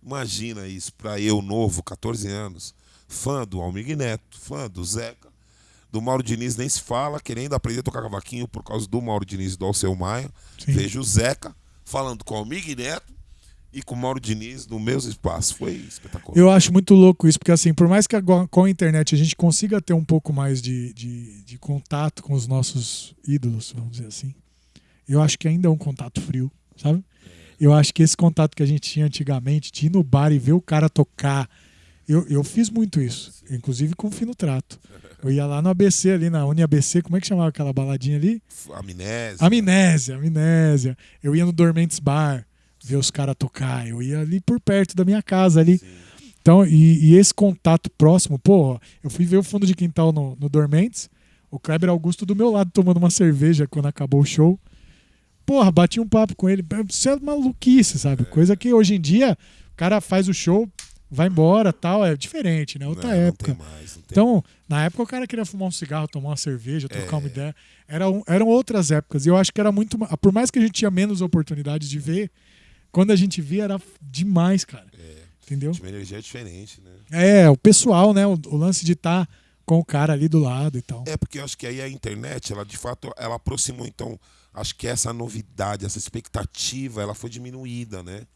Imagina isso, pra eu, novo, 14 anos, fã do Almir Neto, fã do Zeca, do Mauro Diniz nem se fala, querendo aprender a tocar cavaquinho por causa do Mauro Diniz e do Alceu Maia. Sim. Vejo o Zeca falando com o Almir Neto e com o Mauro Diniz no meus espaços. Foi espetacular. Eu acho muito louco isso, porque assim, por mais que agora, com a internet a gente consiga ter um pouco mais de, de, de contato com os nossos ídolos, vamos dizer assim, eu acho que ainda é um contato frio, sabe? Eu acho que esse contato que a gente tinha antigamente, de ir no bar e ver o cara tocar, eu, eu fiz muito isso, inclusive com o Fino Trato. Eu ia lá no ABC, ali na Uni ABC, como é que chamava aquela baladinha ali? Amnésia. Amnésia, amnésia. Eu ia no Dormentes Bar ver os caras tocar. Eu ia ali por perto da minha casa ali. Então, e, e esse contato próximo, pô, eu fui ver o fundo de quintal no, no Dormentes, o Kleber Augusto do meu lado tomando uma cerveja quando acabou o show. Porra, bati um papo com ele. Isso é maluquice, sabe? Coisa que hoje em dia o cara faz o show, vai embora tal. É diferente, né? Outra Não, época. Não tem mais, Então, na época o cara queria fumar um cigarro, tomar uma cerveja, trocar É. uma ideia. Eram, eram outras épocas. E eu acho que era muito. Por mais que a gente tinha menos oportunidades de ver, quando a gente via era demais, cara. Entendeu? Tinha uma energia diferente, né? É, o pessoal, né? O, o lance de estar com o cara ali do lado e tal. É porque eu acho que aí a internet, ela de fato, ela aproximou. Então, acho que essa novidade, essa expectativa, ela foi diminuída, né?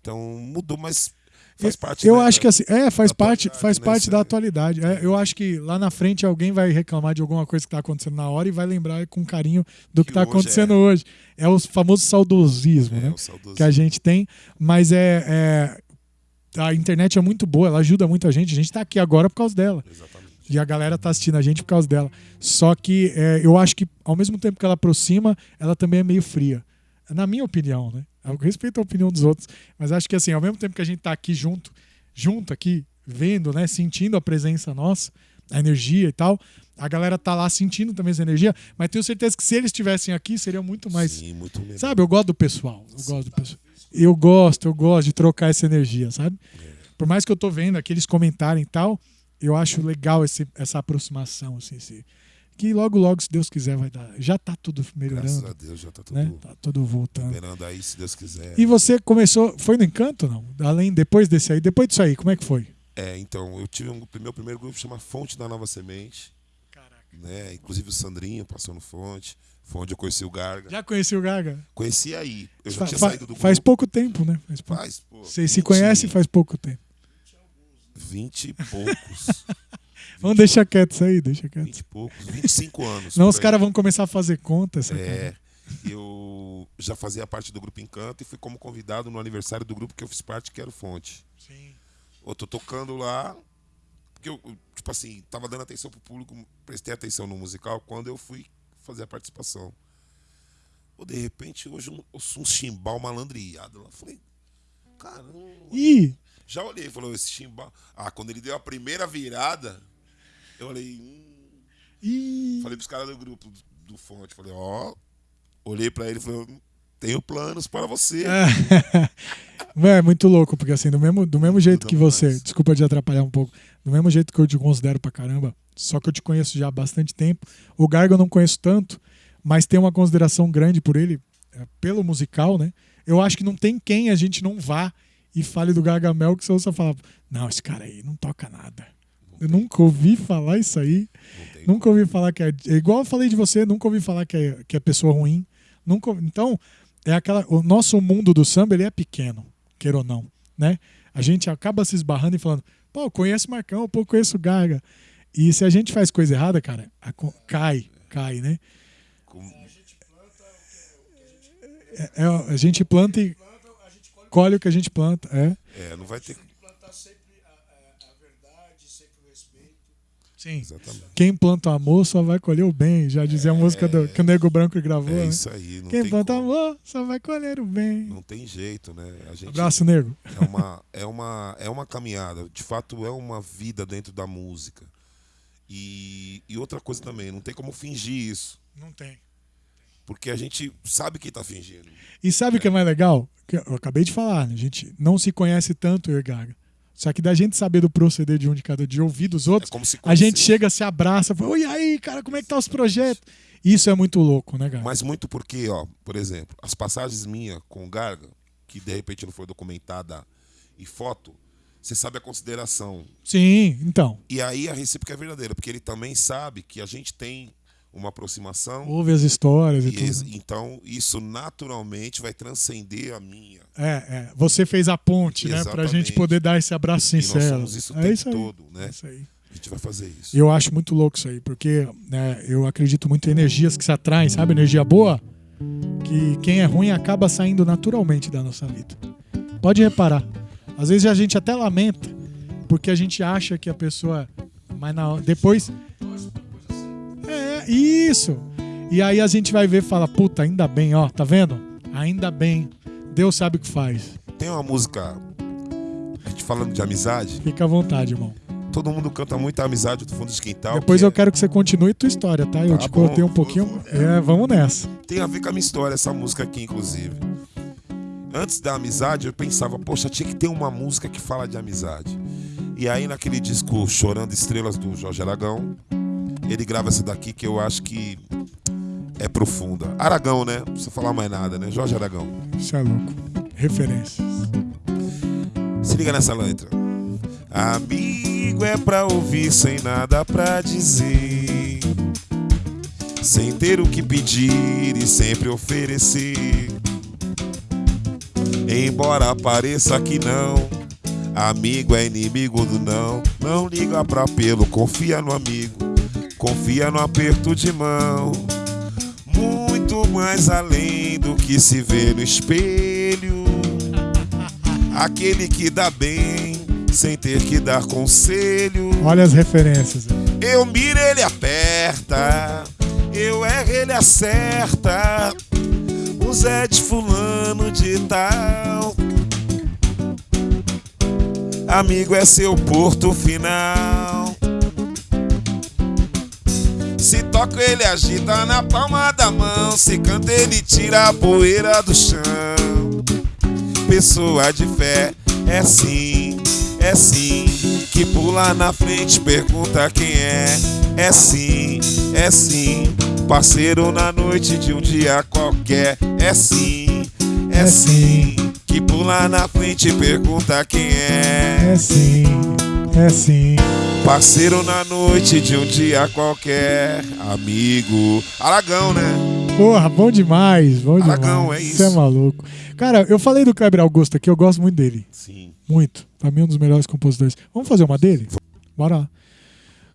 Então, mudou, mas faz parte. eu né, acho da- que assim, é, faz parte, faz né, parte da aí. atualidade. É, eu acho que lá na frente alguém vai reclamar de alguma coisa que está acontecendo na hora e vai lembrar com carinho do que está hoje acontecendo é. hoje. É o famoso saudosismo, É, né? saudosismo. que a gente tem, mas é, é- a internet é muito boa, ela ajuda muito a gente. A gente tá aqui agora por causa dela. Exatamente. E a galera tá assistindo a gente por causa dela. Só que é, eu acho que ao mesmo tempo que ela aproxima, ela também é meio fria. Na minha opinião, né? Eu respeito a opinião dos outros, mas acho que assim, ao mesmo tempo que a gente tá aqui junto, junto aqui, vendo, né, sentindo a presença nossa, a energia e tal, a galera tá lá sentindo também essa energia, mas tenho certeza que se eles estivessem aqui, seria muito mais. Sim, muito melhor. Sabe, eu gosto do pessoal. Eu gosto do pessoal. Eu gosto, eu gosto de trocar essa energia, sabe? Por mais que eu tô vendo aqui eles comentarem e tal, eu acho legal esse, essa aproximação, assim, esse- que logo, logo, se Deus quiser, vai dar. Já tá tudo Graças a melhorando, Deus, já tá tudo né? Tá tudo voltando. esperando aí, se Deus quiser. E você começou, foi no Encanto, não? Além, depois desse aí, depois disso aí, como é que foi? É, então, eu tive um meu primeiro grupo chama Fonte da Nova Semente, Caraca. né? Inclusive o Sandrinho passou no Fonte. Foi onde eu conheci o Garga. Já conheci o Gaga? Conheci aí. Eu já Fa- tinha saído do faz grupo. pouco tempo, né? Faz pouco. Faz, pô. Vocês se 20 conhecem faz pouco tempo. 20 e poucos. [LAUGHS] Vamos deixar quieto isso aí, deixa quieto. 20 e poucos. 25 [LAUGHS] anos. Não, os caras vão começar a fazer conta. Essa É. Eu já fazia parte do grupo Encanto e fui como convidado no aniversário do grupo que eu fiz parte, que era o Fonte. Sim. Eu tô tocando lá, porque eu, tipo assim, tava dando atenção pro público, prestei atenção no musical quando eu fui fazer a participação. Ou de repente, hoje eu um chimbal malandreado lá. Falei, caramba. Ih, Já olhei, falou, esse chimbal. Ah, quando ele deu a primeira virada, eu olhei, hum. ih. Falei pros caras do grupo do, do Fonte, falei, ó. Olhei pra ele e falei, "Hum, tenho planos para você. É. [LAUGHS] é muito louco, porque assim, do mesmo, do mesmo jeito que você, mais. desculpa te atrapalhar um pouco, do mesmo jeito que eu te considero pra caramba, só que eu te conheço já há bastante tempo, o Garga eu não conheço tanto, mas tenho uma consideração grande por ele, é, pelo musical, né? Eu acho que não tem quem a gente não vá e fale do Gargamel que você ouça falar, não, esse cara aí não toca nada. Eu nunca ouvi falar isso aí. Nunca ouvi falar que é. é Igual eu falei de você, nunca ouvi falar que é, que é pessoa ruim. Nunca, ouvi- então, é aquela. O nosso mundo do samba ele é pequeno, queira ou não. Né? A gente acaba se esbarrando e falando, pô, conheço o Marcão, pô, conheço o Gaga. E se a gente faz coisa errada, cara, a cai, cai, né? Com- É, é, a gente planta e colhe o que a gente planta. É. É, não vai ter. plantar sempre a, a- a verdade, sempre o respeito. Sim. Exatamente. Quem planta amor só vai colher o bem. Já dizia a música do, que o Nego Branco gravou. É né? isso aí. Não Quem tem planta como. amor só vai colher o bem. Não tem jeito, né? A gente Abraço, Nego. é uma é uma é uma caminhada. De fato, é uma vida dentro da música. E, e outra coisa também, não tem como fingir isso, Não tem. porque a gente sabe que tá fingindo. E sabe o que é mais legal? Eu acabei de falar, né? a gente não se conhece tanto, eu e Gaga. Só que da gente saber do proceder de um de cada, de ouvir dos É outros, como se a gente chega, se abraça, fala, oi aí, cara, como é que tá os projetos? Isso é muito louco, né, Gaga? Mas muito porque, ó, por exemplo, as passagens minhas com o Garga, que de repente não foi documentada em foto, você sabe a consideração. Sim, então. E aí a recíproca é verdadeira, porque ele também sabe que a gente tem uma aproximação. Ouve as histórias e, E tudo. então, isso naturalmente vai transcender a minha. É, é. Você fez a ponte, né? Pra Exatamente. gente poder dar esse abraço E nós sincero. somos isso o é tempo isso aí. todo, É né? isso aí. A gente vai fazer isso. E eu acho muito louco isso aí, porque né, eu acredito muito em energias que se atraem, sabe? Energia boa, que quem é ruim acaba saindo naturalmente da nossa vida. Pode reparar. Às vezes a gente até lamenta, porque a gente acha que a pessoa. Mas na, depois. É, isso! E aí a gente vai ver e fala: puta, ainda bem, ó, tá vendo? Ainda bem. Deus sabe o que faz. Tem uma música, a gente falando de amizade, Fica à vontade, irmão. todo mundo canta muito a amizade do fundo de quintal. Depois que eu é- quero que você continue tua história, tá? Eu Tá te bom, cortei um pouquinho. vou- É, vamos nessa. Tem a ver com a minha história, essa música aqui, inclusive. Antes da amizade, eu pensava, poxa, tinha que ter uma música que fala de amizade. E aí, naquele disco Chorando Estrelas do Jorge Aragão, ele grava essa daqui que eu acho que é profunda. Aragão, né? Não precisa falar mais nada, né? Jorge Aragão. Isso é louco. Referências. Se liga nessa letra. Amigo é pra ouvir sem nada pra dizer. Sem ter o que pedir e sempre oferecer. Embora pareça que não, amigo é inimigo do não. Não liga pra pelo, confia no amigo, confia no aperto de mão. Muito mais além do que se vê no espelho. Aquele que dá bem, sem ter que dar conselho. Olha as referências. Eu miro, ele aperta. Eu erro, ele acerta. O Zé de fulano de tal. Amigo é seu porto final. Se toca ele agita na palma da mão, se canta ele tira a poeira do chão. Pessoa de fé é sim, é sim, que pula na frente pergunta quem é. É sim, é sim, parceiro na noite de um dia qualquer. É sim, é, É sim, que pula na frente pergunta quem é. É sim, é sim. Parceiro na noite de um dia qualquer, amigo. Aragão, né? Porra, bom demais, bom demais. Aragão, é Você é isso. maluco. Cara, eu falei do Kleber Augusto aqui, eu gosto muito dele. Sim. Muito. Pra mim, um dos melhores compositores. Vamos fazer uma dele? Bora lá.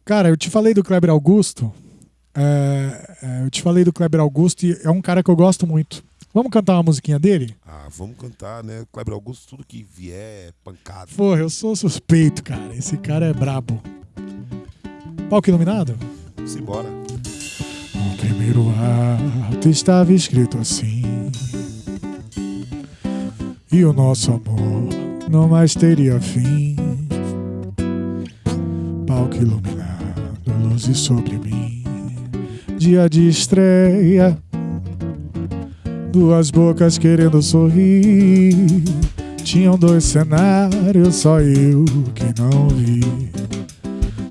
Cara, eu te falei do Kleber Augusto. é, é, eu te falei do Kleber Augusto e é um cara que eu gosto muito. Vamos cantar uma musiquinha dele? Ah, vamos cantar, né? Kleber Augusto, tudo que vier é pancada. Porra, eu sou suspeito, cara. Esse cara é brabo. Palco iluminado? Simbora. No primeiro ato estava escrito assim. E o nosso amor não mais teria fim. Palco iluminado, luzes sobre mim. Dia de estreia, duas bocas querendo sorrir. Tinham dois cenários, só eu que não vi.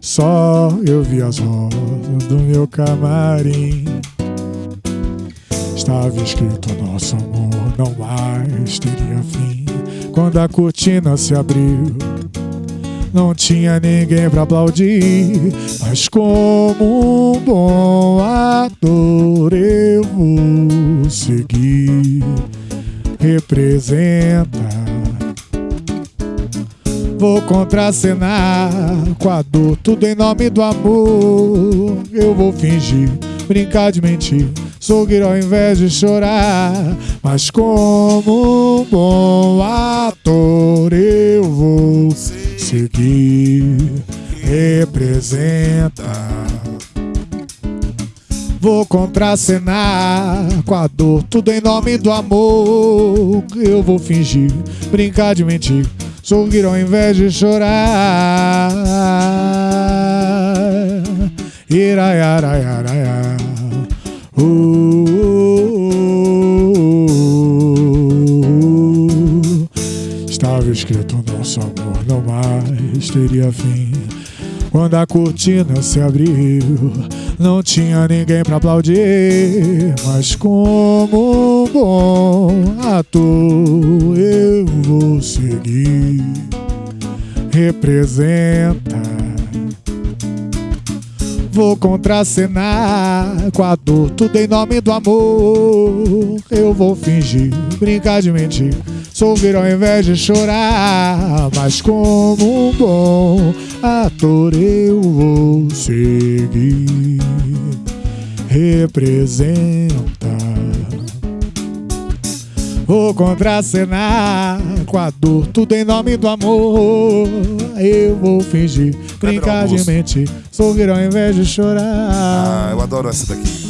Só eu vi as rosas do meu camarim. Estava escrito nosso amor não mais teria fim. Quando a cortina se abriu, não tinha ninguém pra aplaudir. Mas como um bom ator eu vou seguir. Representa Vou contracenar com a dor, tudo em nome do amor. Eu vou fingir, brincar de mentir, sorrir ao invés de chorar. Mas como um bom ator, eu vou seguir. Representa. Vou contracenar com a dor, tudo em nome do amor. Eu vou fingir, brincar de mentir, sorrir ao invés de chorar. Iraiaraiaraia. Uh, Estava escrito nosso amor não mais teria fim. Quando a cortina se abriu, não tinha ninguém pra aplaudir. Mas como um bom ator, eu vou seguir. Representa. Vou contracenar com a dor, tudo em nome do amor. Eu vou fingir, brincar de mentir, sorrir ao invés de chorar. Mas como um bom ator, eu vou seguir. Representa. Vou contracenar com a dor, tudo em nome do amor. Eu vou fingir, brincar de mentir, sorrir ao invés de Ah, chorar. eu adoro essa daqui.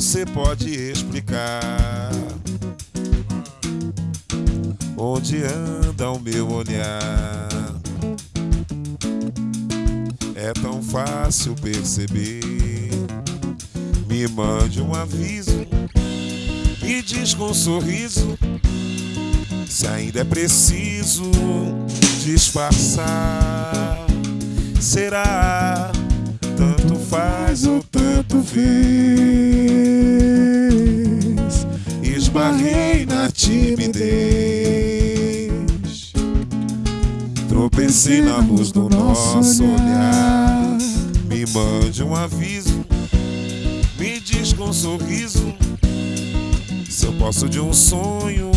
Você pode explicar onde anda o meu olhar. É tão fácil perceber. Me mande um aviso e diz com um sorriso se ainda é preciso disfarçar. Será? Tanto faz ou tanto fez. Esbarrei na timidez. Tropecei na luz do nosso olhar. Me mande um aviso. Me diz com um sorriso. Se eu posso de um sonho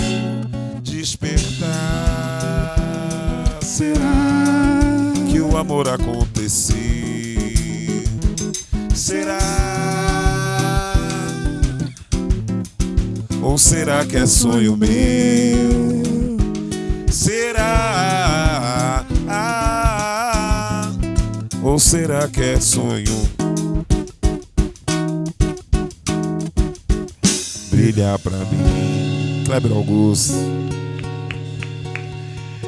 despertar, será que o amor aconteceu? Será? Ou será que é sonho meu? Será? Ah, ou será que é sonho? Brilha pra mim, Kleber Augusto.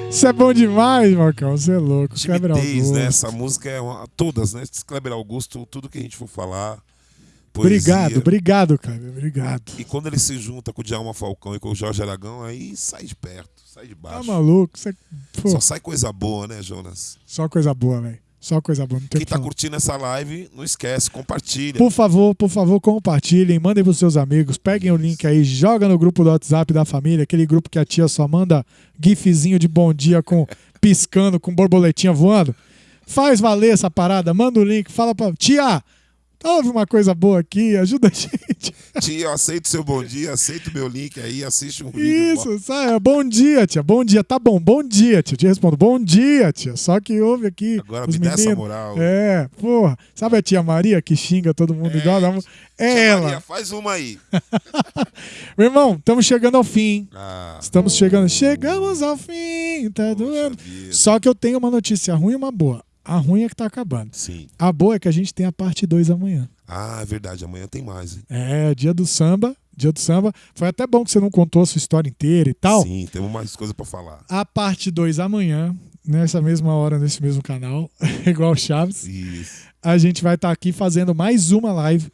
Isso é bom demais, Marcão. Você é louco. Kleber Timidez, Augusto. né? Essa música é uma, todas, né? Kleber Augusto, tudo que a gente for falar. Poesia. Obrigado, obrigado, Kleber. Obrigado. E quando ele se junta com o Djalma Falcão e com o Jorge Aragão, aí sai de perto, sai de Tá baixo. maluco? Você... Pô, Só sai coisa boa, né, Jonas? só coisa boa, velho. Só coisa boa. Quem que tá falar. curtindo essa live, não esquece, compartilha. Por favor, por favor, compartilhem, mandem pros seus amigos, peguem o link aí, joga no grupo do WhatsApp da família, aquele grupo que a tia só manda gifzinho de bom dia com [LAUGHS] piscando, com borboletinha voando. Faz valer essa parada, manda o link, fala pra tia, houve uma coisa boa aqui, ajuda a gente. Tia, eu aceito seu bom dia, aceito meu link aí, assiste um vídeo. Isso, sabe? Bom dia, tia. Bom dia. Tá bom, bom dia, tia. Te respondo, bom dia, tia. Só que houve aqui. Agora os me dá essa meninos. moral. É, porra. Sabe a tia Maria que xinga todo mundo igual? Dá um- É Tia ela. Maria, faz uma aí. [LAUGHS] Meu irmão, estamos chegando ao fim. Ah, Estamos chegando. Chegamos ao fim. Tá doendo. Só que eu tenho uma notícia ruim e uma boa. A ruim é que tá acabando. sim. A boa é que a gente tem a parte 2 amanhã. Ah, é verdade, amanhã tem mais, hein? É, dia do samba. Dia do samba. Foi até bom que você não contou a sua história inteira e tal. Sim, temos mais coisa pra falar. A parte 2 amanhã, nessa mesma hora, nesse mesmo canal, [LAUGHS] igual o Chaves. Isso. A gente vai estar aqui fazendo mais uma live,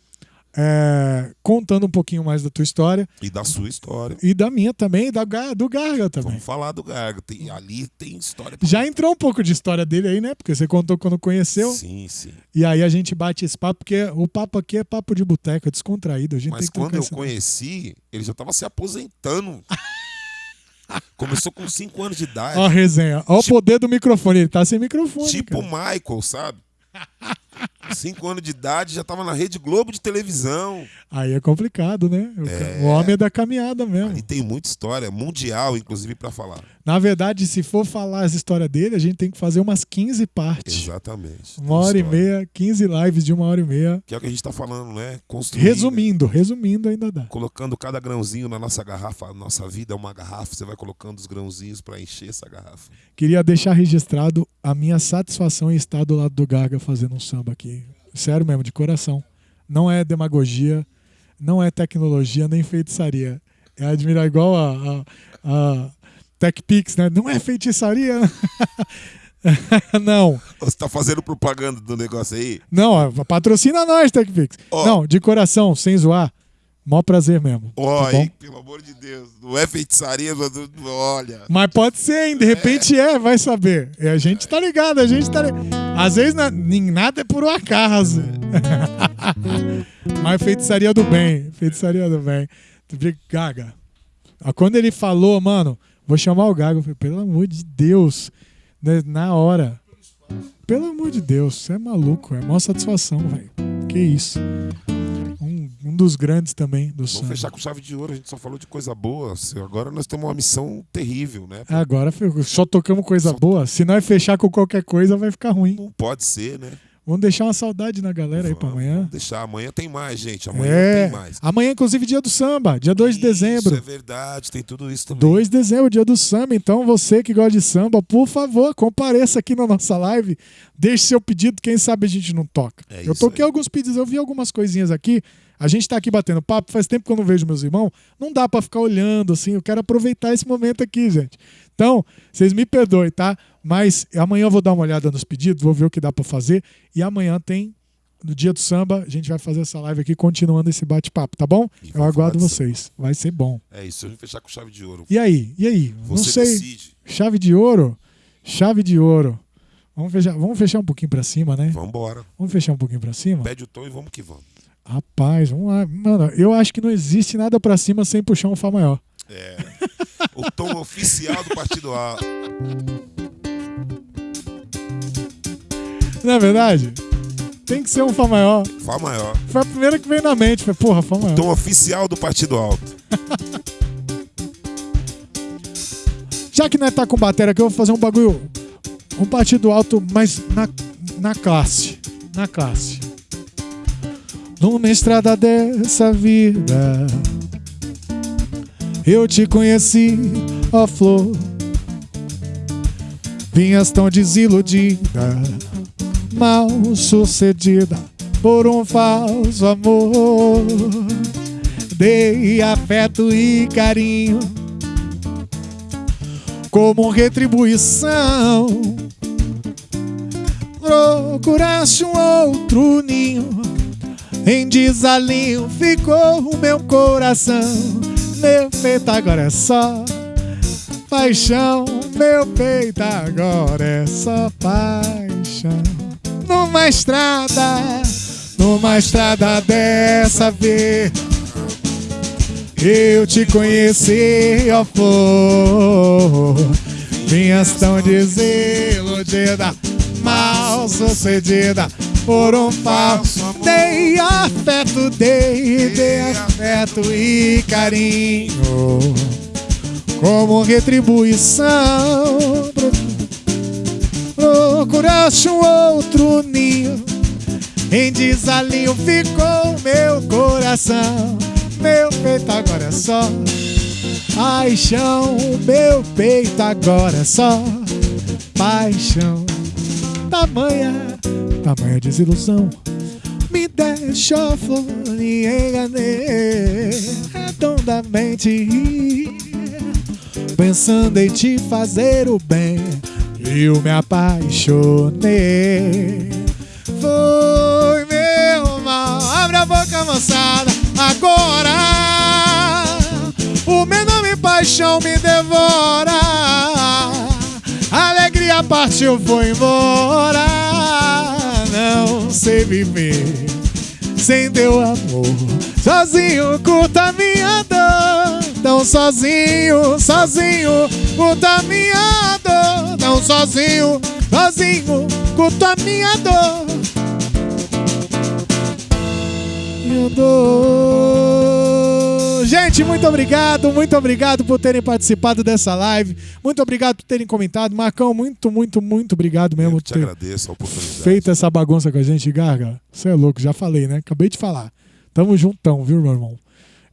é, contando um pouquinho mais da tua história E da sua história. e da minha também, e da, do Garga também. Vamos falar do Garga. Tem, ali tem história. Já entrou um pouco de história dele aí, né? Porque você contou quando conheceu. Sim, sim. E aí a gente bate esse papo, porque o papo aqui é papo de boteco, é descontraído. A gente Mas quando eu conheci, ele já tava se aposentando. [LAUGHS] Começou com 5 anos de idade. Ó a resenha. Ó o Tipo- poder do microfone. Ele tá sem microfone. tipo o cara. Michael, sabe? [LAUGHS] 5 anos de idade, já tava na Rede Globo de televisão. Aí é complicado, né? O, É. o homem é da caminhada mesmo. Ali tem muita história, mundial, inclusive, pra falar. Na verdade, se for falar as histórias dele, a gente tem que fazer umas 15 partes. Exatamente. Uma hora e História. meia, 15 lives de uma hora e meia. Que é o que a gente tá falando, né? Construir, né? Resumindo, resumindo ainda dá. Colocando cada grãozinho na nossa garrafa. A nossa vida é uma garrafa. Você vai colocando os grãozinhos pra encher essa garrafa. Queria deixar registrado a minha satisfação em estar do lado do Garga fazendo um samba aqui. Sério mesmo, de coração. Não é demagogia, não é tecnologia, nem feitiçaria. É admirar igual a, a, a TechPix, né? Não é feitiçaria. [LAUGHS] não, Você tá fazendo propaganda do negócio aí? não, ó, patrocina nós, TechPix. Ó. Não, de coração, sem zoar. Mó prazer mesmo. Ó, tá bom? hein, pelo amor de Deus. Não é feitiçaria, mas olha. Mas pode ser, hein? De repente é, vai saber. E a gente tá ligado, a gente tá ligado. Às vezes na- nada é por um acaso. [LAUGHS] Mas feitiçaria do bem. Feitiçaria do bem. Gaga. Ah, Quando ele falou, mano, vou chamar o Gaga, eu falei, pelo amor de Deus. né, Na hora. Pelo amor de Deus, você é maluco. É maior satisfação, velho. Que isso. Dos grandes também do Vamos samba. fechar com chave de ouro. A gente só falou de coisa boa. Agora nós temos uma missão terrível, né? Agora fe- só tocamos coisa boa. Se nós fechar com qualquer coisa, vai ficar ruim. Não pode ser, né? Vamos deixar uma saudade na galera aí pra Vamos- amanhã. Vamos deixar. Amanhã tem mais, gente. Amanhã É. tem mais. Amanhã, inclusive, dia do samba, dia 2 de Isso dezembro. é verdade. Tem tudo isso também. 2 de dezembro, dia do samba. Então, você que gosta de samba, por favor, compareça aqui na nossa live. Deixe seu pedido, quem sabe a gente não toca. É eu isso toquei aí. alguns pedidos, eu vi algumas coisinhas aqui. A gente tá aqui batendo papo, faz tempo que eu não vejo meus irmãos. Não dá pra ficar olhando assim, eu quero aproveitar esse momento aqui, gente. Então, vocês me perdoem, tá? Mas amanhã eu vou dar uma olhada nos pedidos, vou ver o que dá pra fazer. E amanhã tem, no dia do samba, a gente vai fazer essa live aqui, continuando esse bate-papo, tá bom? Eu vamos aguardo vocês. Vai ser bom. É isso. A gente fechar com chave de ouro. E aí? E aí? não Você sei. decide. Chave de ouro? Chave de ouro. Vamos fechar, vamos fechar um pouquinho pra cima, né? Vambora. Vamos fechar um pouquinho pra cima? Pede o tom e vamos que vamos. Rapaz, vamos lá. Mano, eu acho que não existe nada pra cima sem puxar um Fá maior. É. o tom oficial do Partido A. Não é verdade? Tem que ser um Fá maior. Fá maior. Foi a primeira que veio na mente. Foi, porra, Fá maior. Tom oficial do Partido Alto. [LAUGHS] Já que nós tá com bateria aqui, eu vou fazer um bagulho. Um partido alto, mas na, na classe. Na classe. Numa estrada dessa vida, eu te conheci, ó flor. Vinhas tão desiludida, mal sucedida por um falso amor. Dei afeto e carinho como retribuição. Procuraste um outro ninho, em desalinho ficou o meu coração. Meu peito agora é só paixão, meu peito agora é só paixão. Numa estrada, numa estrada dessa vez. Eu te conheci, ó flor Vinhas tão desiludida Mal sucedida Por um falso amor Dei afeto, dei, dei afeto e carinho Como retribuição Procuraste um outro ninho Em desalinho ficou meu coração meu peito agora é só paixão. Meu peito agora é só paixão. Tamanha, tamanha desilusão. Me deixou flor e enganei redondamente. Pensando em te fazer o bem, eu me apaixonei. Foi meu mal, abre a boca, moçada agora. O meu nome paixão me devora. A alegria partiu, foi embora. Não sei viver sem teu amor. Sozinho curta minha dor. Tão sozinho, sozinho, curta minha dor. Tão sozinho, sozinho, curta minha dor. Minha dor. Gente, muito obrigado, muito obrigado por terem participado dessa live. Muito obrigado por terem comentado. Marcão, muito, muito, muito obrigado mesmo Eu por te ter agradeço a oportunidade. feito essa bagunça com a gente, Garga. Você é louco, já falei, né? Acabei de falar. Tamo juntão, viu, meu irmão?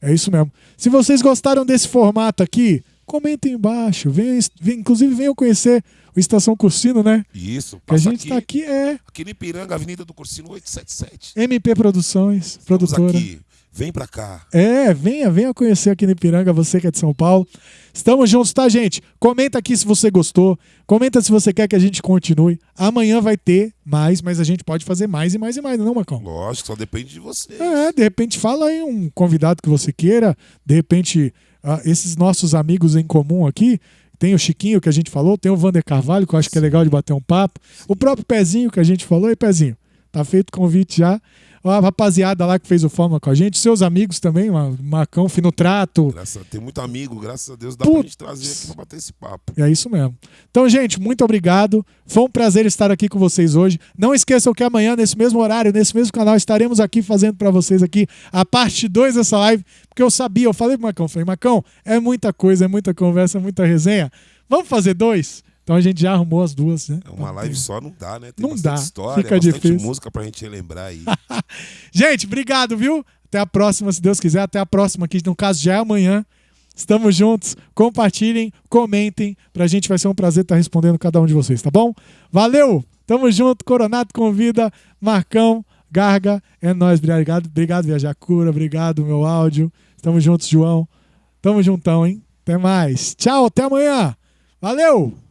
É isso mesmo. Se vocês gostaram desse formato aqui, comentem embaixo. Venham, venham- inclusive, venham conhecer o Estação Cursino, né? Isso, Que a gente aqui, tá aqui, é aqui no Ipiranga, Avenida do Cursino 877. MP Produções, Estamos produtora. aqui. Vem pra cá. É, venha, venha conhecer aqui no Ipiranga, você que é de São Paulo. Estamos juntos, tá, gente? Comenta aqui se você gostou. Comenta se você quer que a gente continue. Amanhã vai ter mais, mas a gente pode fazer mais e mais e mais, não, Marcão? Lógico, só depende de você. É, de repente fala aí um convidado que você queira. De repente, ah, esses nossos amigos em comum aqui. Tem o Chiquinho que a gente falou, tem o Vander Carvalho, que eu acho que é legal de bater um papo. O próprio Pezinho que a gente falou. E Pezinho, tá feito o convite já. A rapaziada lá que fez o Fórmula com a gente, seus amigos também, Ma- Marcão, Fino Trato. Graças a, tem muito amigo, graças a Deus, dá Putz. pra gente trazer aqui pra bater esse papo. É isso mesmo. Então, gente, muito obrigado. Foi um prazer estar aqui com vocês hoje. Não esqueçam que amanhã, nesse mesmo horário, nesse mesmo canal, estaremos aqui fazendo para vocês aqui a parte 2 dessa live, porque eu sabia, eu falei pro Macão, falei, Macão, é muita coisa, é muita conversa, é muita resenha. Vamos fazer dois? Então a gente já arrumou as duas, né? É uma live só não dá, né? Tem Não dá, história, fica bastante difícil. música pra gente relembrar aí. [LAUGHS] Gente, obrigado, viu? Até a próxima, se Deus quiser. Até a próxima, que no caso já é amanhã. Estamos juntos. Compartilhem, comentem. Pra gente vai ser um prazer estar respondendo cada um de vocês, tá bom? Valeu! Tamo junto. Coronato convida. Marcão, Garga. É nóis. Obrigado, obrigado Viajar Cura. Obrigado, meu áudio. Tamo juntos, João. Tamo juntão, hein? Até mais. Tchau, até amanhã. Valeu!